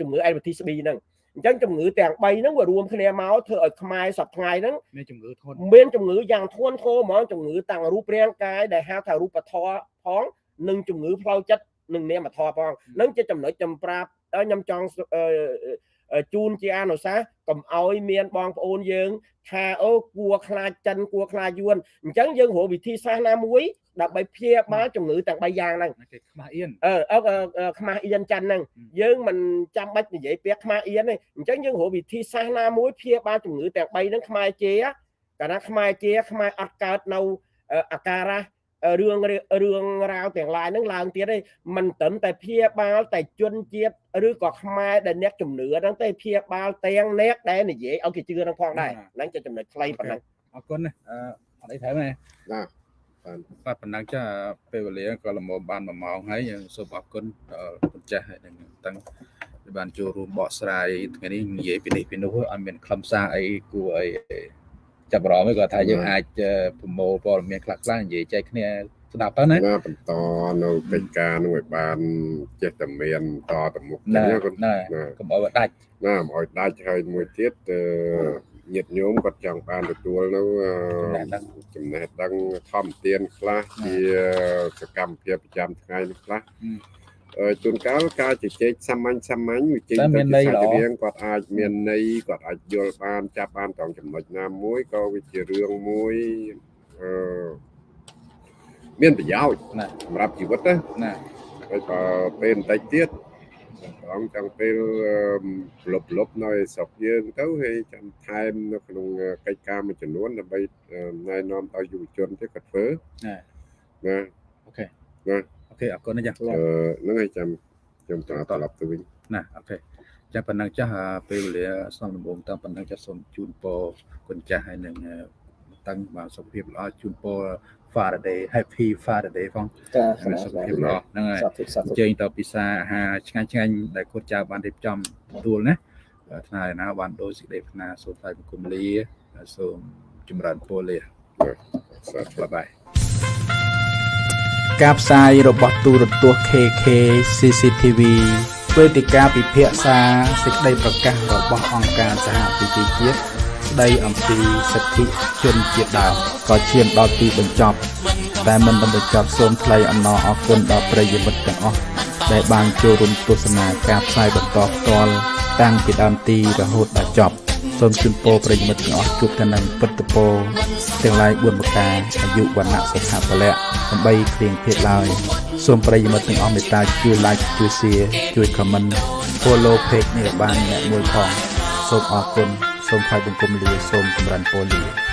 ជំងឺ hepatitis B ហ្នឹង អញ្ចឹងជំងឺទាំង3ហ្នឹងវារួមគ្នាមកធ្វើឲ្យខ្មែរសប្ថ្ងៃហ្នឹងមានជំងឺធ្ងន់មានជំងឺយ៉ាងធ្ងន់ធ្ងរហ្មងជំងឺតាំងរូបរាងកាយដែលហៅថារូបធម៌ផងនិងជំងឺផ្លូវចិត្តនិងនាមធម៌ផងនឹងជាចំណុចចំប្រាប់ខ្ញុំចង់ ជូនជាអនុសាសន៍កុំឲ្យមានបងប្អូនយើង ថាអូគួរខ្លាចចិនគួរខ្លាចយួនអញ្ចឹងយើងរកវិធីសាស្ត្រណាមួយដើម្បីព្យាបាលជំងឺទាំង3យ៉ាងហ្នឹងគេខ្មាស់អៀនអឺខ្មាស់អៀនចិនហ្នឹងយើងមិនចាំបាច់និយាយពាក្យខ្មាស់អៀនទេអញ្ចឹងយើងរកវិធីសាស្ត្រណាមួយព្យាបាលជំងឺទាំង3ហ្នឹងខ្មែរជាកាលណាខ្មែរជាខ្មែរអត់កើតនៅអាការៈ រឿងរឿងរ៉ាវទាំងឡាយហ្នឹងឡើងទៀតទេមិនត្រឹមតែព្យាបាលតែជនជាតិឬក៏ខ្មែរដែលអ្នកជំនឿហ្នឹងទេព្យាបាលទាំងអ្នកដែលនិយាយឲ្យគេជឿហ្នឹងផងដែរហ្នឹងជាចំណុចខ្លីប៉ុណ្ណឹងអរគុណណាអឺអត់អីថែមទេណាបាទប៉ុណ្ណឹងចាពេលវេលាក៏ល្មមបាន1ម៉ោងហើយយើងសូមអរគុណដល់គុណចាស់ហើយនឹងតាំងដែលបានចូលរួមបកស្រាយថ្ងៃនេះនិយាយពីនេះពីនោះឲ្យមានខ្លឹមសារអីគួរអី ចាប់អារម្មណ៍គាត់ថាយើងអាចប្រមូលព័ត៌មានខ្លះៗនិយាយចែកគ្នាស្ដាប់ទៅណាណាបន្តនៅកិច្ចការនោះឲ្យបានចេះតែមានតទៅមុខណាគាត់ណាកុំឲ្យដាច់ណាកុំឲ្យដាច់ហើយមួយទៀតញាតិញោមគាត់ចង់បានទទួលនៅចំណេះដឹងធម្មទានខ្លះជាសកម្មភាពប្រចាំថ្ងៃនេះខ្លះ ជួនកាលការជជែកសាមញ្ញសាមញ្ញវិជ័យទៅសាច់រៀងគាត់អាចមានន័យគាត់អាចយល់បានចាប់បានត្រង់ចំណុចណាមួយក៏វាជារឿងមួយអឺមានប្រយោជន៍សម្រាប់ជីវិតណាណាហើយបើពេលបន្តិចទៀតត្រង់ចង់ពេលលុបលុបនៅស្រុកយើងទៅហើយចាំថែមនៅក្នុងកិច្ចការមួយចំនួនដើម្បីណែនាំដល់យុវជនទៀតគាត់ធ្វើណាណាអូខេណាអូ ខេអរគុណណាស់ចាអឺហ្នឹងហើយចាំខ្ញុំត្រឡប់ទៅវិញណាអូខេចាប៉ុណ្ណឹងចាស់ពេលវេលាសំដំបងតាមប៉ុណ្ណឹងចាស់សូមជូនពរគុណចាស់ហើយនឹងតាំងបានសុខភាពល្អជូនពរ Faraday Happy Faraday ផងចាសុខភាពល្អហ្នឹងហើយអញ្ជើញទៅពិសាអាហារឆ្ងាញ់ឆ្ងាញ់ដែលគាត់ចៅបានរៀបចំទទួលណាថ្ងៃណាបានដូចសេចក្តីប្រាថ្នាសូមថ្លែងបង្គំលាសូមចម្រើនពរលាបាយបាយ ការផ្សាយរបស់ទូរទស្សន៍ KK CCTV វេទិកាពិភាក្សាសេចក្តីប្រកាសរបស់អង្គការសហប្រជាជាតិស្ដីអំពីសិទ្ធិជនជាតិដើមក៏ឈានដល់ទីបញ្ចប់ តែមិនបានបញ្ចប់សូមថ្លែងអំណរអគុណដល់ប្រិយមិត្តទាំងអស់ដែលបានចូលរួមទស្សនាការផ្សាយបន្តផ្ទាល់តាំងពីដើមទីរហូតដល់ចប់ សូមជូនពរប្រិយមិត្តទាំងអស់ជួបតែនឹងពុទ្ធពរទាំងឡាយ4ប្រការអាយុវណ្ណៈសុខៈពលៈដើម្បីគ្លៀងភេទឡើយសូមប្រិយមិត្តទាំងអស់មេត្តាជួយ like ជួយ share ជួយ comment follow page នេះបានអ្នកមួយផងសូមអរគុណសូមថ្លែងបង្គំលាសូមចម្រើនពរលា